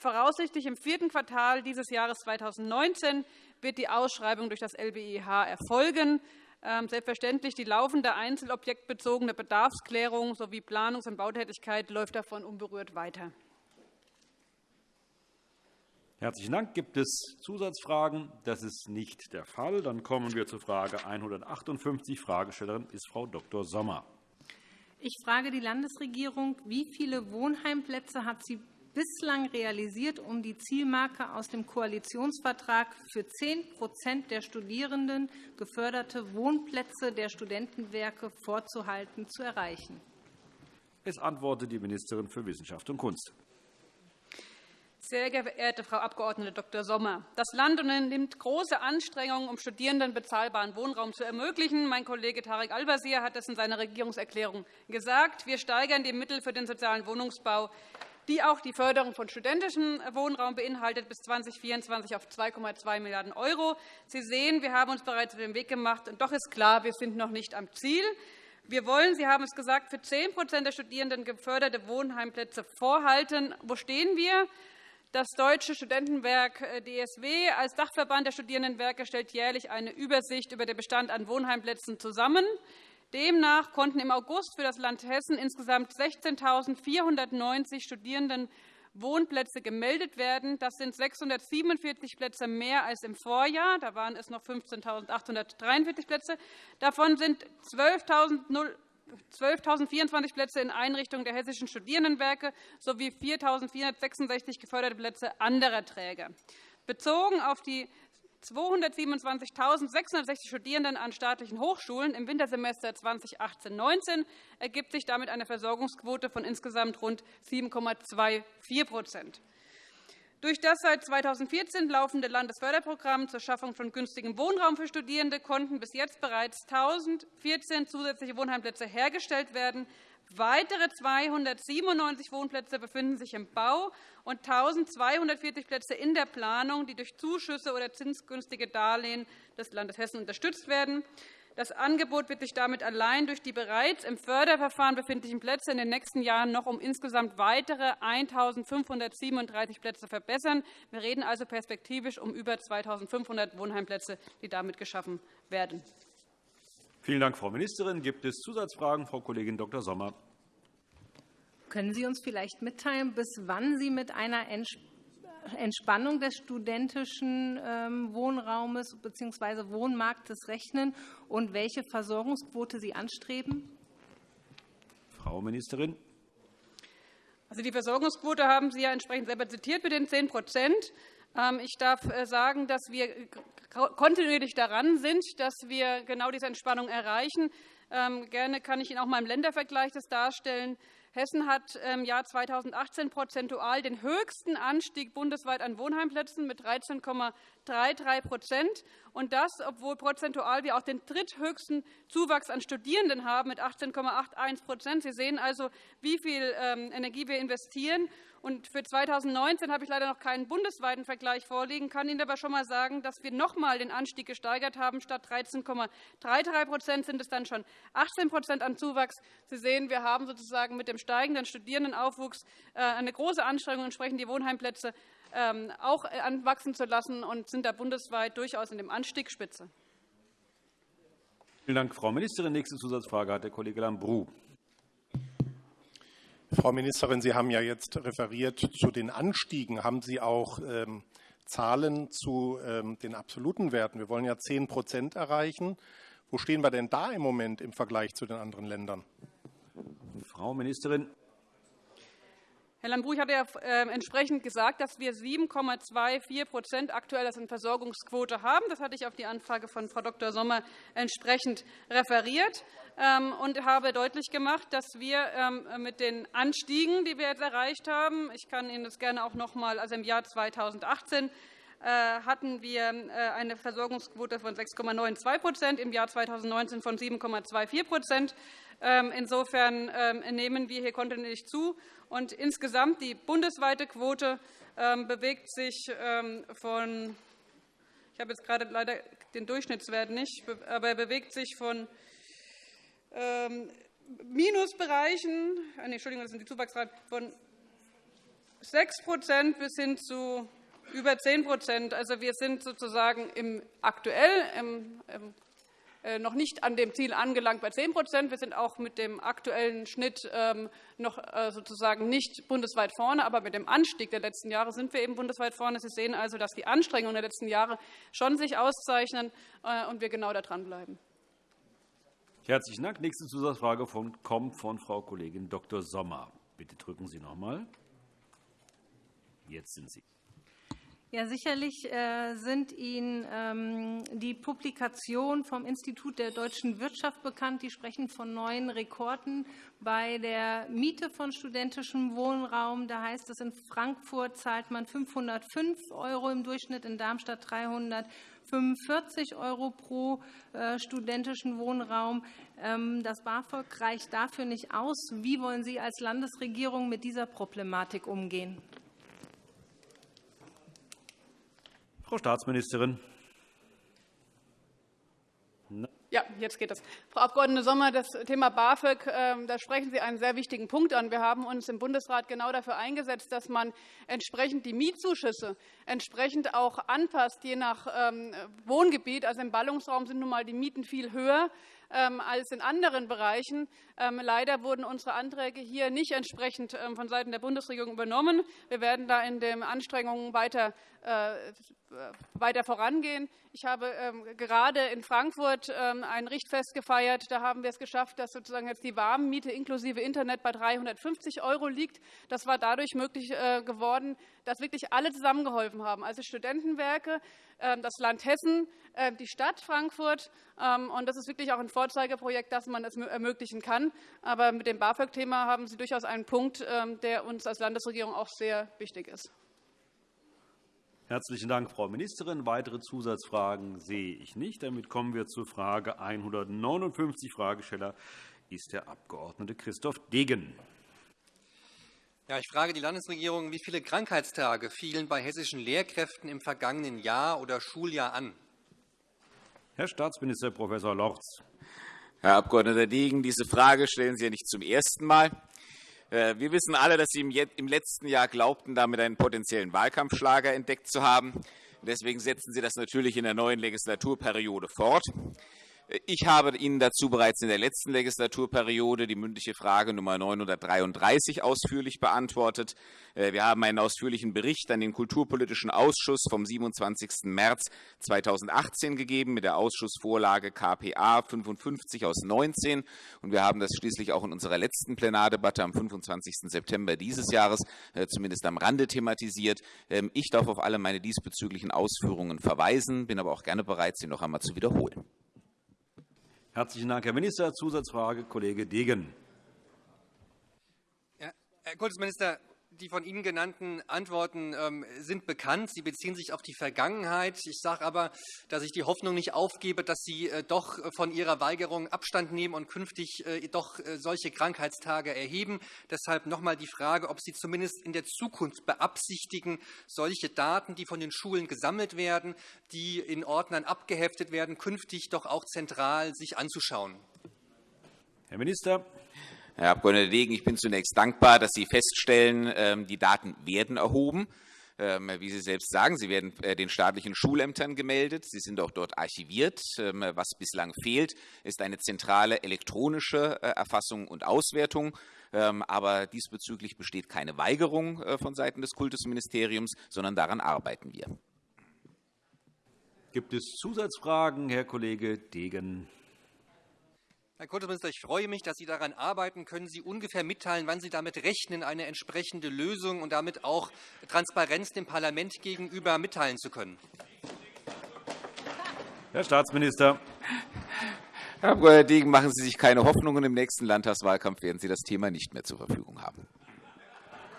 Speaker 16: Voraussichtlich im vierten Quartal dieses Jahres 2019 wird die Ausschreibung durch das LBIH erfolgen. Ähm, selbstverständlich die laufende einzelobjektbezogene Bedarfsklärung sowie Planungs- und Bautätigkeit läuft davon unberührt weiter.
Speaker 1: Herzlichen Dank. Gibt es Zusatzfragen? Das ist nicht der Fall. Dann kommen wir zur Frage 158. Fragestellerin ist Frau Dr. Sommer.
Speaker 2: Ich frage die Landesregierung, wie viele Wohnheimplätze hat sie bislang realisiert, um die Zielmarke aus dem Koalitionsvertrag für 10% der Studierenden geförderte Wohnplätze der Studentenwerke vorzuhalten, zu erreichen.
Speaker 1: Es antwortet die Ministerin für Wissenschaft und Kunst.
Speaker 16: Sehr geehrte Frau Abg. Dr. Sommer, das Land unternimmt große Anstrengungen, um Studierenden bezahlbaren Wohnraum zu ermöglichen. Mein Kollege Tarek Al-Wazir hat es in seiner Regierungserklärung gesagt. Wir steigern die Mittel für den sozialen Wohnungsbau die auch die Förderung von studentischem Wohnraum beinhaltet, bis 2024 auf 2,2 Milliarden €. Sie sehen, wir haben uns bereits auf den Weg gemacht. Und doch ist klar, wir sind noch nicht am Ziel. Wir wollen, Sie haben es gesagt, für 10% der Studierenden geförderte Wohnheimplätze vorhalten. Wo stehen wir? Das Deutsche Studentenwerk äh, DSW als Dachverband der Studierendenwerke stellt jährlich eine Übersicht über den Bestand an Wohnheimplätzen zusammen. Demnach konnten im August für das Land Hessen insgesamt 16.490 Studierenden Wohnplätze gemeldet werden. Das sind 647 Plätze mehr als im Vorjahr. Da waren es noch 15.843 Plätze. Davon sind 12.024 Plätze in Einrichtungen der hessischen Studierendenwerke sowie 4.466 geförderte Plätze anderer Träger. Bezogen auf die 227.660 Studierenden an staatlichen Hochschulen im Wintersemester 2018-19 ergibt sich damit eine Versorgungsquote von insgesamt rund 7,24% durch das seit 2014 laufende Landesförderprogramm zur Schaffung von günstigem Wohnraum für Studierende konnten bis jetzt bereits 1.014 zusätzliche Wohnheimplätze hergestellt werden. Weitere 297 Wohnplätze befinden sich im Bau und 1.240 Plätze in der Planung, die durch Zuschüsse oder zinsgünstige Darlehen des Landes Hessen unterstützt werden. Das Angebot wird sich damit allein durch die bereits im Förderverfahren befindlichen Plätze in den nächsten Jahren noch um insgesamt weitere 1.537 Plätze verbessern. Wir reden also perspektivisch um über 2.500 Wohnheimplätze, die damit geschaffen werden.
Speaker 1: Vielen Dank, Frau Ministerin. Gibt es Zusatzfragen? Frau Kollegin Dr. Sommer.
Speaker 2: Können Sie uns vielleicht mitteilen, bis wann Sie mit einer Entspannung des studentischen ähm, Wohnraumes bzw. Wohnmarktes rechnen und welche Versorgungsquote Sie anstreben?
Speaker 1: Frau Ministerin.
Speaker 16: Also die Versorgungsquote haben Sie ja entsprechend selber zitiert mit den 10 ähm, ich darf äh, sagen, dass wir kontinuierlich daran sind, dass wir genau diese Entspannung erreichen. Ähm, gerne kann ich Ihnen auch mal im Ländervergleich das darstellen. Hessen hat im Jahr 2018 prozentual den höchsten Anstieg bundesweit an Wohnheimplätzen mit 13,33% und das, obwohl prozentual wir auch den dritthöchsten Zuwachs an Studierenden haben mit 18,81% Sie sehen also, wie viel ähm, Energie wir investieren. Und für 2019 habe ich leider noch keinen bundesweiten Vergleich vorliegen, kann Ihnen aber schon einmal sagen, dass wir noch einmal den Anstieg gesteigert haben. Statt 13,33% sind es dann schon 18 an Zuwachs. Sie sehen, wir haben sozusagen mit dem steigenden Studierendenaufwuchs äh, eine große Anstrengung, entsprechend die Wohnheimplätze ähm, auch anwachsen zu lassen und sind da bundesweit durchaus in dem Anstieg Spitze.
Speaker 1: Vielen Dank, Frau Ministerin. Nächste Zusatzfrage hat der Kollege Lambrou.
Speaker 10: Frau Ministerin, Sie haben ja jetzt referiert zu den Anstiegen. Haben Sie auch ähm, Zahlen zu ähm, den absoluten Werten? Wir wollen ja 10% erreichen. Wo stehen wir denn da im Moment im Vergleich zu den anderen Ländern?
Speaker 1: Frau Ministerin.
Speaker 16: Herr Lambrou, ich hatte ja ähm, entsprechend gesagt, dass wir 7,24% aktuell als Versorgungsquote haben. Das hatte ich auf die Anfrage von Frau Dr. Sommer entsprechend referiert ähm, und habe deutlich gemacht, dass wir ähm, mit den Anstiegen, die wir jetzt erreicht haben, ich kann Ihnen das gerne auch noch einmal, also im Jahr 2018 äh, hatten wir äh, eine Versorgungsquote von 6,92% im Jahr 2019 von 7,24% Insofern nehmen wir hier kontinuierlich zu. Und insgesamt die bundesweite Quote ähm, bewegt sich ähm, von ich habe jetzt gerade leider den Durchschnittswert nicht, aber er bewegt sich von ähm, Minusbereichen, äh, nee, Entschuldigung, das sind die Zuwachsraten, von 6% bis hin zu über 10% Also wir sind sozusagen im aktuell im äh, noch nicht an dem Ziel angelangt bei 10% Wir sind auch mit dem aktuellen Schnitt ähm, noch äh, sozusagen nicht bundesweit vorne, aber mit dem Anstieg der letzten Jahre sind wir eben bundesweit vorne. Sie sehen also, dass die Anstrengungen der letzten Jahre schon sich auszeichnen äh, und wir genau da dranbleiben.
Speaker 1: Herzlichen Dank. Nächste Zusatzfrage kommt von Frau Kollegin Dr. Sommer. Bitte drücken Sie noch einmal. Jetzt sind Sie.
Speaker 2: Ja, sicherlich äh, sind Ihnen ähm, die Publikationen vom Institut der deutschen Wirtschaft bekannt. Die sprechen von neuen Rekorden bei der Miete von studentischem Wohnraum. Da heißt es, in Frankfurt zahlt man 505 € im Durchschnitt, in Darmstadt 345 € pro äh, studentischen Wohnraum. Ähm, das BAföG reicht dafür nicht aus. Wie wollen Sie als Landesregierung mit dieser Problematik umgehen?
Speaker 1: Frau Staatsministerin.
Speaker 16: Ja, jetzt geht es. Frau Abg. Sommer, das Thema BAföG, ähm, da sprechen Sie einen sehr wichtigen Punkt an. Wir haben uns im Bundesrat genau dafür eingesetzt, dass man entsprechend die Mietzuschüsse entsprechend auch anpasst, je nach ähm, Wohngebiet. Also Im Ballungsraum sind nun einmal die Mieten viel höher als in anderen Bereichen. Leider wurden unsere Anträge hier nicht entsprechend vonseiten der Bundesregierung übernommen. Wir werden da in den Anstrengungen weiter äh, weiter vorangehen. Ich habe ähm, gerade in Frankfurt ähm, ein Richtfest gefeiert. Da haben wir es geschafft, dass sozusagen jetzt die Warmmiete inklusive Internet bei 350 € liegt. Das war dadurch möglich äh, geworden, dass wirklich alle zusammengeholfen haben, also Studentenwerke, ähm, das Land Hessen, die Stadt Frankfurt. Und das ist wirklich auch ein Vorzeigeprojekt, dass man es ermöglichen kann. Aber mit dem BAföG-Thema haben Sie durchaus einen Punkt, der uns als Landesregierung auch sehr wichtig ist.
Speaker 1: Herzlichen Dank, Frau Ministerin. Weitere Zusatzfragen sehe ich nicht. Damit kommen wir zur Frage 159. Fragesteller ist der Abg. Christoph Degen.
Speaker 17: Ja, ich frage die Landesregierung, wie viele Krankheitstage fielen bei hessischen Lehrkräften im vergangenen Jahr oder Schuljahr an?
Speaker 1: Herr Staatsminister Prof. Lorz.
Speaker 9: Herr Abg. Degen, diese Frage stellen Sie ja nicht zum ersten Mal. Äh, wir wissen alle, dass Sie im letzten Jahr glaubten, damit einen potenziellen Wahlkampfschlager entdeckt zu haben. Deswegen setzen Sie das natürlich in der neuen Legislaturperiode fort. Ich habe Ihnen dazu bereits in der letzten Legislaturperiode die mündliche Frage Nummer 933 ausführlich beantwortet. Äh, wir haben einen ausführlichen Bericht an den Kulturpolitischen Ausschuss vom 27. März 2018 gegeben mit der Ausschussvorlage KPA 55 aus 19. Und wir haben das schließlich auch in unserer letzten Plenardebatte am 25. September dieses Jahres äh, zumindest am Rande thematisiert. Ähm, ich darf auf alle meine diesbezüglichen Ausführungen verweisen, bin aber auch gerne bereit, sie noch einmal zu wiederholen.
Speaker 1: Herzlichen Dank, Herr Minister. Zusatzfrage, Kollege Degen.
Speaker 17: Herr Kultusminister, die von Ihnen genannten Antworten ähm, sind bekannt. Sie beziehen sich auf die Vergangenheit. Ich sage aber, dass ich die Hoffnung nicht aufgebe, dass Sie äh, doch von Ihrer Weigerung Abstand nehmen und künftig äh, doch äh, solche Krankheitstage erheben. Deshalb noch einmal die Frage, ob Sie zumindest in der Zukunft beabsichtigen, solche Daten, die von den Schulen gesammelt werden, die in Ordnern abgeheftet werden, künftig doch auch zentral sich anzuschauen.
Speaker 1: Herr Minister.
Speaker 9: Herr Abg. Degen, ich bin zunächst dankbar, dass Sie feststellen, ähm, die Daten werden erhoben. Ähm, wie Sie selbst sagen, sie werden äh, den staatlichen Schulämtern gemeldet. Sie sind auch dort archiviert. Ähm, was bislang fehlt, ist eine zentrale elektronische äh, Erfassung und Auswertung. Aber diesbezüglich besteht keine Weigerung äh, von Seiten des Kultusministeriums, sondern daran arbeiten wir.
Speaker 1: Gibt es Zusatzfragen, Herr Kollege Degen?
Speaker 17: Herr Kultusminister, ich freue mich, dass Sie daran arbeiten. Können Sie ungefähr mitteilen, wann Sie damit rechnen, eine entsprechende Lösung und damit auch Transparenz dem Parlament gegenüber mitteilen zu können?
Speaker 1: Herr Staatsminister.
Speaker 9: Herr Abg. Degen, machen Sie sich keine Hoffnungen. Im nächsten Landtagswahlkampf werden Sie das Thema nicht mehr zur Verfügung haben.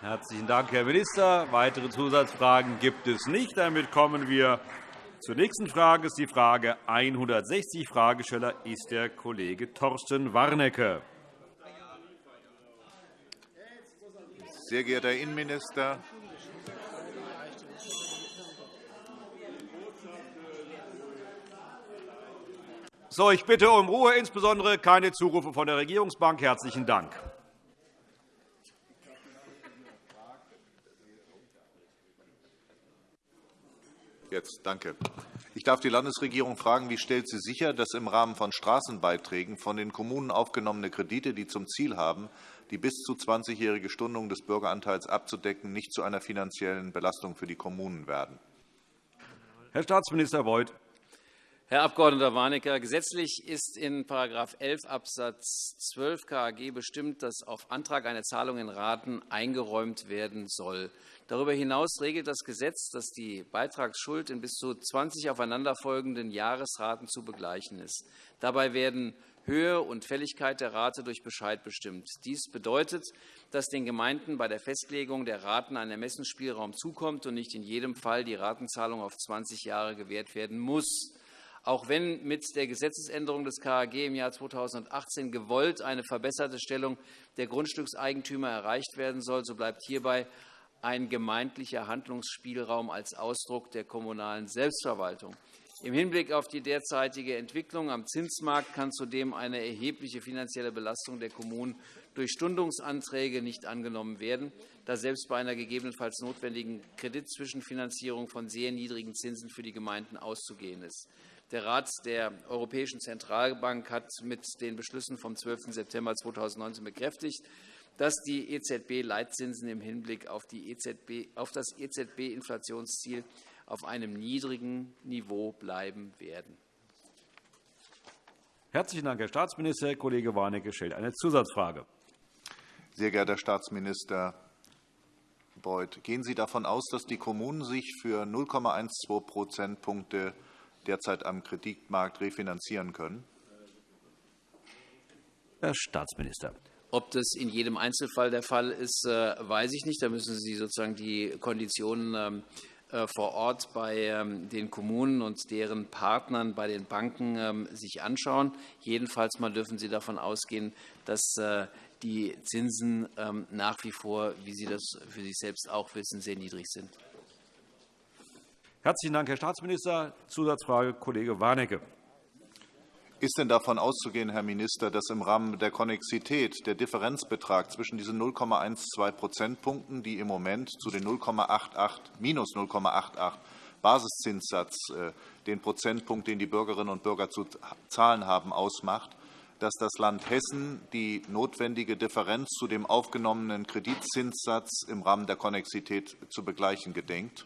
Speaker 1: Herzlichen Dank, Herr Minister. Weitere Zusatzfragen gibt es nicht. Damit kommen wir zur nächsten Frage ist die Frage 160. Fragesteller ist der Kollege Thorsten Warnecke.
Speaker 7: Sehr geehrter Herr Innenminister,
Speaker 1: So, ich bitte um Ruhe, insbesondere keine Zurufe von der Regierungsbank. Herzlichen Dank.
Speaker 7: Jetzt, danke. Ich darf die Landesregierung fragen, wie stellt sie sicher, dass im Rahmen von Straßenbeiträgen von den Kommunen aufgenommene Kredite, die zum Ziel haben, die bis zu 20-jährige Stundung des Bürgeranteils abzudecken, nicht zu einer finanziellen Belastung für die Kommunen werden?
Speaker 1: Herr Staatsminister Beuth.
Speaker 18: Herr Abg. Warnecke, gesetzlich ist in § 11 Abs. 12 KAG bestimmt, dass auf Antrag eine Zahlung in Raten eingeräumt werden soll. Darüber hinaus regelt das Gesetz, dass die Beitragsschuld in bis zu 20 aufeinanderfolgenden Jahresraten zu begleichen ist. Dabei werden Höhe und Fälligkeit der Rate durch Bescheid bestimmt. Dies bedeutet, dass den Gemeinden bei der Festlegung der Raten ein Ermessensspielraum zukommt und nicht in jedem Fall die Ratenzahlung auf 20 Jahre gewährt werden muss. Auch wenn mit der Gesetzesänderung des KAG im Jahr 2018 gewollt eine verbesserte Stellung der Grundstückseigentümer erreicht werden soll, so bleibt hierbei ein gemeindlicher Handlungsspielraum als Ausdruck der kommunalen Selbstverwaltung. Im Hinblick auf die derzeitige Entwicklung am Zinsmarkt kann zudem eine erhebliche finanzielle Belastung der Kommunen durch Stundungsanträge nicht angenommen werden, da selbst bei einer gegebenenfalls notwendigen Kreditzwischenfinanzierung von sehr niedrigen Zinsen für die Gemeinden auszugehen ist. Der Rat der Europäischen Zentralbank hat mit den Beschlüssen vom 12. September 2019 bekräftigt, dass die EZB-Leitzinsen im Hinblick auf, EZB, auf das EZB-Inflationsziel auf einem niedrigen Niveau bleiben werden.
Speaker 1: Herzlichen Dank, Herr Staatsminister. Herr Kollege Warnecke stellt eine Zusatzfrage.
Speaker 7: Sehr geehrter Herr Staatsminister Beuth, gehen Sie davon aus, dass die Kommunen sich für 0,12 Prozentpunkte derzeit am Kreditmarkt refinanzieren können?
Speaker 1: Herr Staatsminister.
Speaker 18: Ob das in jedem Einzelfall der Fall ist, äh, weiß ich nicht. Da müssen Sie sozusagen die Konditionen ähm, äh, vor Ort bei ähm, den Kommunen und deren Partnern bei den Banken ähm, sich anschauen. Jedenfalls mal dürfen Sie davon ausgehen, dass äh, die Zinsen nach wie vor, wie Sie das für sich selbst auch wissen, sehr niedrig sind.
Speaker 1: Herzlichen Dank, Herr Staatsminister. Zusatzfrage, Kollege Warnecke.
Speaker 7: Ist denn davon auszugehen, Herr Minister, dass im Rahmen der Konnexität der Differenzbetrag zwischen diesen 0,12 Prozentpunkten, die im Moment zu den 0,88 minus 0,88 Basiszinssatz äh, den Prozentpunkt, den die Bürgerinnen und Bürger zu zahlen haben, ausmacht, dass das Land Hessen die notwendige Differenz zu dem aufgenommenen Kreditzinssatz im Rahmen der Konnexität zu begleichen gedenkt?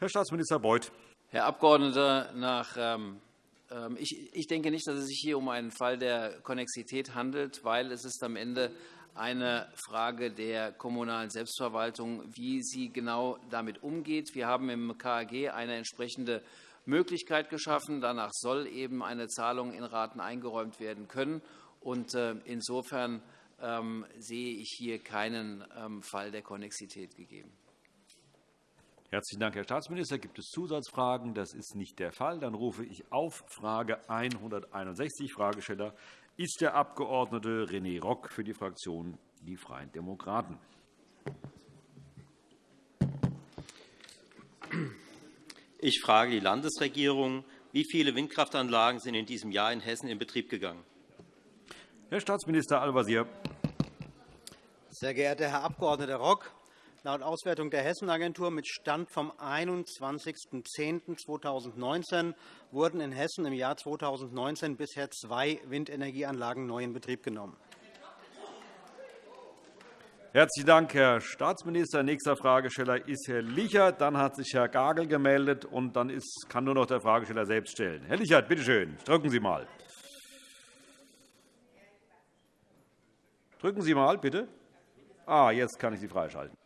Speaker 1: Herr Staatsminister Beuth.
Speaker 18: Herr Abgeordneter, nach ähm, ich denke nicht, dass es sich hier um einen Fall der Konnexität handelt, weil es ist am Ende eine Frage der kommunalen Selbstverwaltung, wie sie genau damit umgeht. Wir haben im KAG eine entsprechende Möglichkeit geschaffen. Danach soll eben eine Zahlung in Raten eingeräumt werden können. Und äh, insofern ähm, sehe ich hier keinen ähm, Fall der Konnexität gegeben.
Speaker 1: Herzlichen Dank, Herr Staatsminister. Gibt es Zusatzfragen? Das ist nicht der Fall. Dann rufe ich auf Frage 161. Fragesteller ist der Abg. René Rock für die Fraktion Die Freien Demokraten.
Speaker 6: Ich frage die Landesregierung. Wie viele Windkraftanlagen sind in diesem Jahr in Hessen in Betrieb gegangen?
Speaker 1: Herr Staatsminister Al-Wazir.
Speaker 12: Sehr geehrter Herr Abg. Rock, laut Auswertung der Hessenagentur mit Stand vom 21.10.2019 wurden in Hessen im Jahr 2019 bisher zwei Windenergieanlagen neu in Betrieb genommen.
Speaker 1: Herzlichen Dank, Herr Staatsminister. Nächster Fragesteller ist Herr Lichert. Dann hat sich Herr Gagel gemeldet, und dann kann nur noch der Fragesteller selbst stellen. Herr Lichert, bitte schön, drücken Sie mal. Drücken Sie mal, bitte. Ah, jetzt kann ich Sie freischalten.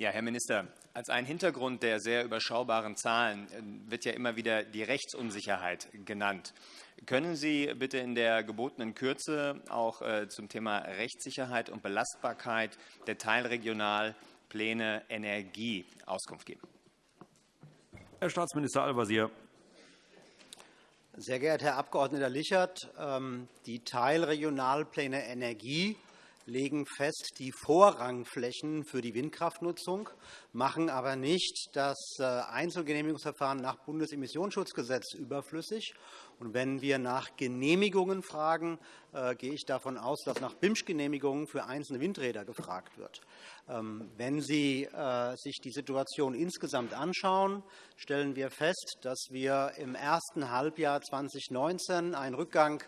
Speaker 19: Ja, Herr Minister, als ein Hintergrund der sehr überschaubaren Zahlen äh, wird ja immer wieder die Rechtsunsicherheit genannt. Können Sie bitte in der gebotenen Kürze auch äh, zum Thema Rechtssicherheit und Belastbarkeit der Teilregionalpläne Energie Auskunft geben?
Speaker 1: Herr Staatsminister Al-Wazir.
Speaker 12: Sehr geehrter Herr Abg. Lichert, ähm, die Teilregionalpläne Energie legen fest die Vorrangflächen für die Windkraftnutzung, machen aber nicht das äh, Einzelgenehmigungsverfahren nach Bundesemissionsschutzgesetz überflüssig. Und wenn wir nach Genehmigungen fragen, äh, gehe ich davon aus, dass nach BIMSCH-Genehmigungen für einzelne Windräder gefragt wird. Ähm, wenn Sie äh, sich die Situation insgesamt anschauen, stellen wir fest, dass wir im ersten Halbjahr 2019 einen Rückgang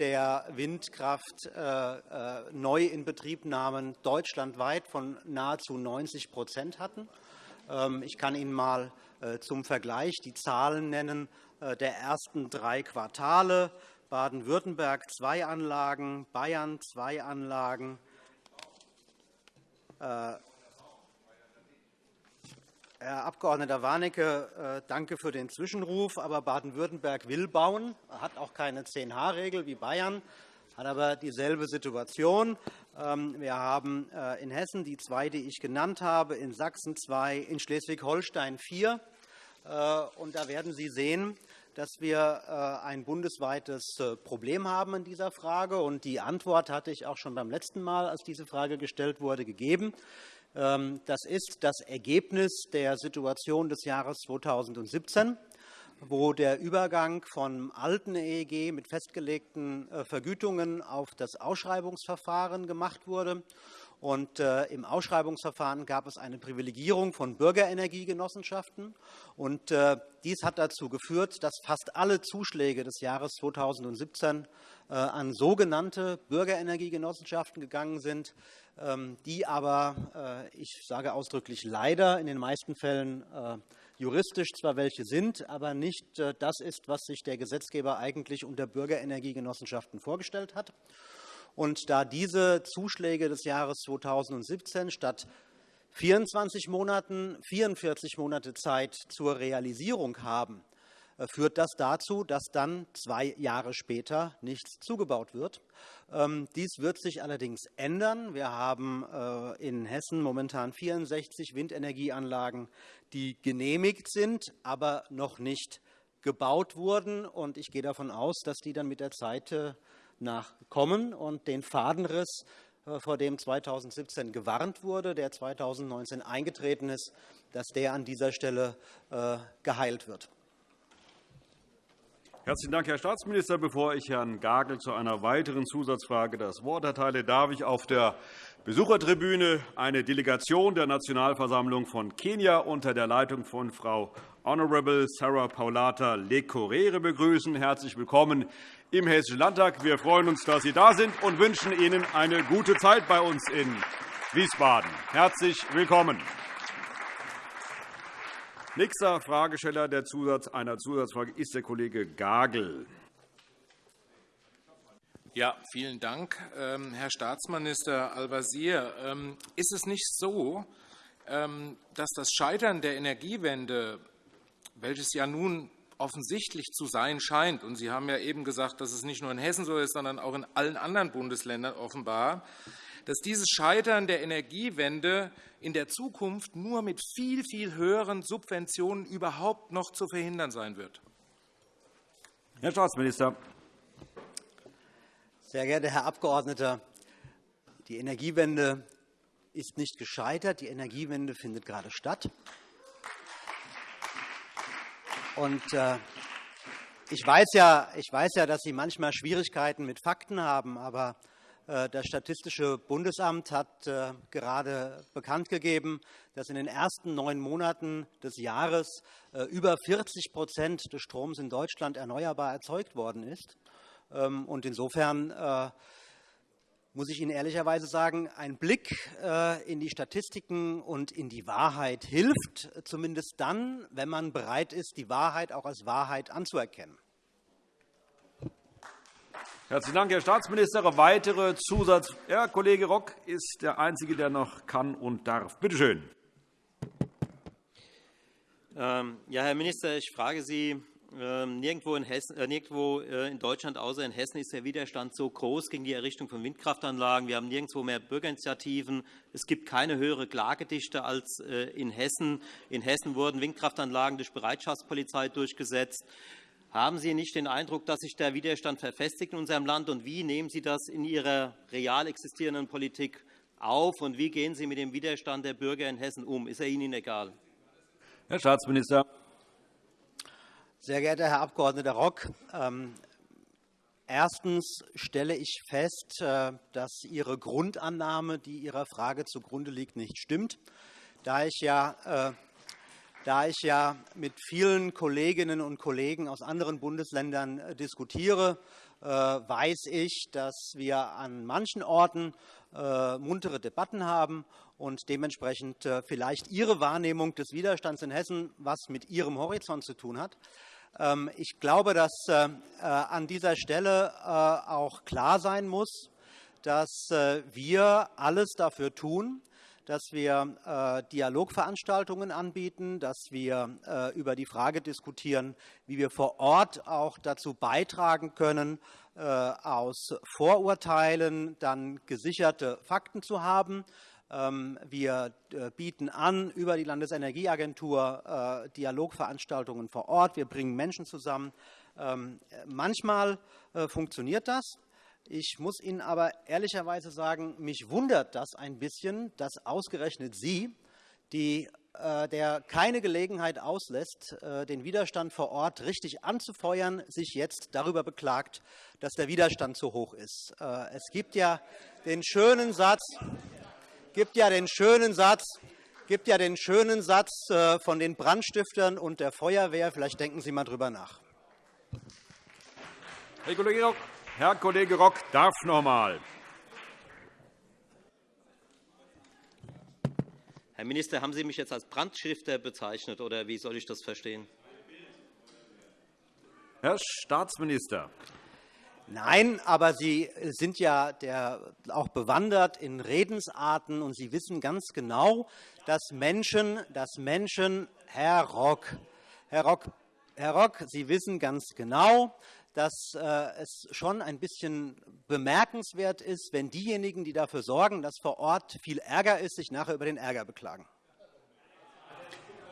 Speaker 12: der Windkraft äh, Neuinbetriebnahmen deutschlandweit von nahezu 90% hatten. Ähm, ich kann Ihnen einmal zum Vergleich die Zahlen nennen der ersten drei Quartale. Baden-Württemberg zwei Anlagen, Bayern zwei Anlagen, äh, Herr Abg. Warnecke, äh, danke für den Zwischenruf. Aber Baden-Württemberg will bauen, hat auch keine 10-H-Regel wie Bayern, hat aber dieselbe Situation. Ähm, wir haben äh, in Hessen die zwei, die ich genannt habe, in Sachsen zwei, in Schleswig-Holstein vier. Und da werden Sie sehen, dass wir ein bundesweites Problem haben in dieser Frage. Und die Antwort hatte ich auch schon beim letzten Mal, als diese Frage gestellt wurde, gegeben. Ähm, das ist das Ergebnis der Situation des Jahres 2017 wo der Übergang vom alten EEG mit festgelegten äh, Vergütungen auf das Ausschreibungsverfahren gemacht wurde. Und, äh, Im Ausschreibungsverfahren gab es eine Privilegierung von Bürgerenergiegenossenschaften. Und, äh, dies hat dazu geführt, dass fast alle Zuschläge des Jahres 2017 äh, an sogenannte Bürgerenergiegenossenschaften gegangen sind, ähm, die aber, ich sage ausdrücklich leider, in den meisten Fällen juristisch zwar welche sind, aber nicht das ist, was sich der Gesetzgeber eigentlich unter Bürgerenergiegenossenschaften vorgestellt hat. Und da diese Zuschläge des Jahres 2017 statt 24 Monaten 44 Monate Zeit zur Realisierung haben, äh, führt das dazu, dass dann zwei Jahre später nichts zugebaut wird. Ähm, dies wird sich allerdings ändern. Wir haben äh, in Hessen momentan 64 Windenergieanlagen, die genehmigt sind, aber noch nicht gebaut wurden. Ich gehe davon aus, dass die dann mit der Zeit äh, nachkommen und den Fadenriss, vor dem 2017 gewarnt wurde, der 2019 eingetreten ist, dass der an dieser Stelle geheilt wird.
Speaker 1: Herzlichen Dank, Herr Staatsminister. Bevor ich Herrn Gagel zu einer weiteren Zusatzfrage das Wort erteile, darf ich auf der Besuchertribüne eine Delegation der Nationalversammlung von Kenia unter der Leitung von Frau Honorable Sarah Paulata Lecorere begrüßen. Herzlich willkommen im Hessischen Landtag. Wir freuen uns, dass Sie da sind und wünschen Ihnen eine gute Zeit bei uns in Wiesbaden. Herzlich willkommen. Nächster Fragesteller der Zusatz einer Zusatzfrage ist der Kollege Gagel.
Speaker 20: Ja, vielen Dank, ähm, Herr Staatsminister Al-Wazir. Ähm, ist es nicht so, ähm, dass das Scheitern der Energiewende welches ja nun offensichtlich zu sein scheint, und Sie haben ja eben gesagt, dass es nicht nur in Hessen so ist, sondern auch in allen anderen Bundesländern offenbar, dass dieses Scheitern der Energiewende in der Zukunft nur mit viel, viel höheren Subventionen überhaupt noch zu verhindern sein wird?
Speaker 1: Herr Staatsminister.
Speaker 12: Sehr geehrter Herr Abgeordneter, die Energiewende ist nicht gescheitert. Die Energiewende findet gerade statt. Und, äh, ich, weiß ja, ich weiß ja, dass Sie manchmal Schwierigkeiten mit Fakten haben, aber äh, das Statistische Bundesamt hat äh, gerade bekannt gegeben, dass in den ersten neun Monaten des Jahres äh, über 40% des Stroms in Deutschland erneuerbar erzeugt worden ist. Ähm, und insofern muss ich Ihnen ehrlicherweise sagen, ein Blick in die Statistiken und in die Wahrheit hilft, zumindest dann, wenn man bereit ist, die Wahrheit auch als Wahrheit anzuerkennen.
Speaker 1: Herzlichen Dank, Herr Staatsminister. Weitere Zusatz. Herr Kollege Rock ist der Einzige, der noch kann und darf. Bitte schön.
Speaker 6: Ähm, ja, Herr Minister, ich frage Sie, nirgendwo in, Hessen, äh, nirgendwo äh, in, Deutschland außer in Hessen ist der Widerstand so groß gegen die Errichtung von Windkraftanlagen. Wir haben nirgendwo mehr Bürgerinitiativen. Es gibt keine höhere Klagedichte als äh, in Hessen. In Hessen wurden Windkraftanlagen durch Bereitschaftspolizei durchgesetzt. Haben Sie nicht den Eindruck, dass sich der Widerstand verfestigt in unserem Land? Und wie nehmen Sie das in Ihrer real existierenden Politik auf? Und wie gehen Sie mit dem Widerstand der Bürger in Hessen um? Ist er Ihnen egal?
Speaker 1: Herr Staatsminister.
Speaker 12: Sehr geehrter Herr Abg. Rock, ähm, Erstens stelle ich fest, äh, dass Ihre Grundannahme, die Ihrer Frage zugrunde liegt, nicht stimmt. Da ich ja äh, da ich ja mit vielen Kolleginnen und Kollegen aus anderen Bundesländern äh, diskutiere, weiß ich, dass wir an manchen Orten muntere Debatten haben und dementsprechend vielleicht Ihre Wahrnehmung des Widerstands in Hessen was mit Ihrem Horizont zu tun hat. Ähm, ich glaube, dass an dieser Stelle auch klar sein muss, dass wir alles dafür tun, dass wir äh, Dialogveranstaltungen anbieten, dass wir äh, über die Frage diskutieren, wie wir vor Ort auch dazu beitragen können, äh, aus Vorurteilen dann gesicherte Fakten zu haben. Ähm, wir bieten an über die Landesenergieagentur Dialogveranstaltungen vor Ort. Wir bringen Menschen zusammen. Ähm, manchmal funktioniert das. Ich muss Ihnen aber ehrlicherweise sagen, mich wundert das ein bisschen, dass ausgerechnet Sie, die, äh, der keine Gelegenheit auslässt, äh, den Widerstand vor Ort richtig anzufeuern, sich jetzt darüber beklagt, dass der Widerstand zu hoch ist. Äh, es gibt ja den schönen Satz, gibt ja den schönen Satz, gibt ja den schönen Satz äh, von den Brandstiftern und der Feuerwehr. Vielleicht denken Sie mal darüber nach.
Speaker 1: Herr Kollege Herr Kollege Rock darf noch einmal.
Speaker 6: Herr Minister, haben Sie mich jetzt als Brandstifter bezeichnet, oder wie soll ich das verstehen?
Speaker 1: Herr Staatsminister.
Speaker 12: Nein, aber Sie sind ja der, auch bewandert in Redensarten, und Sie wissen ganz genau, dass Menschen, dass Menschen Herr Rock, Herr Rock, Herr Rock, Sie wissen ganz genau, dass äh, es schon ein bisschen bemerkenswert ist, wenn diejenigen, die dafür sorgen, dass vor Ort viel Ärger ist, sich nachher über den Ärger beklagen.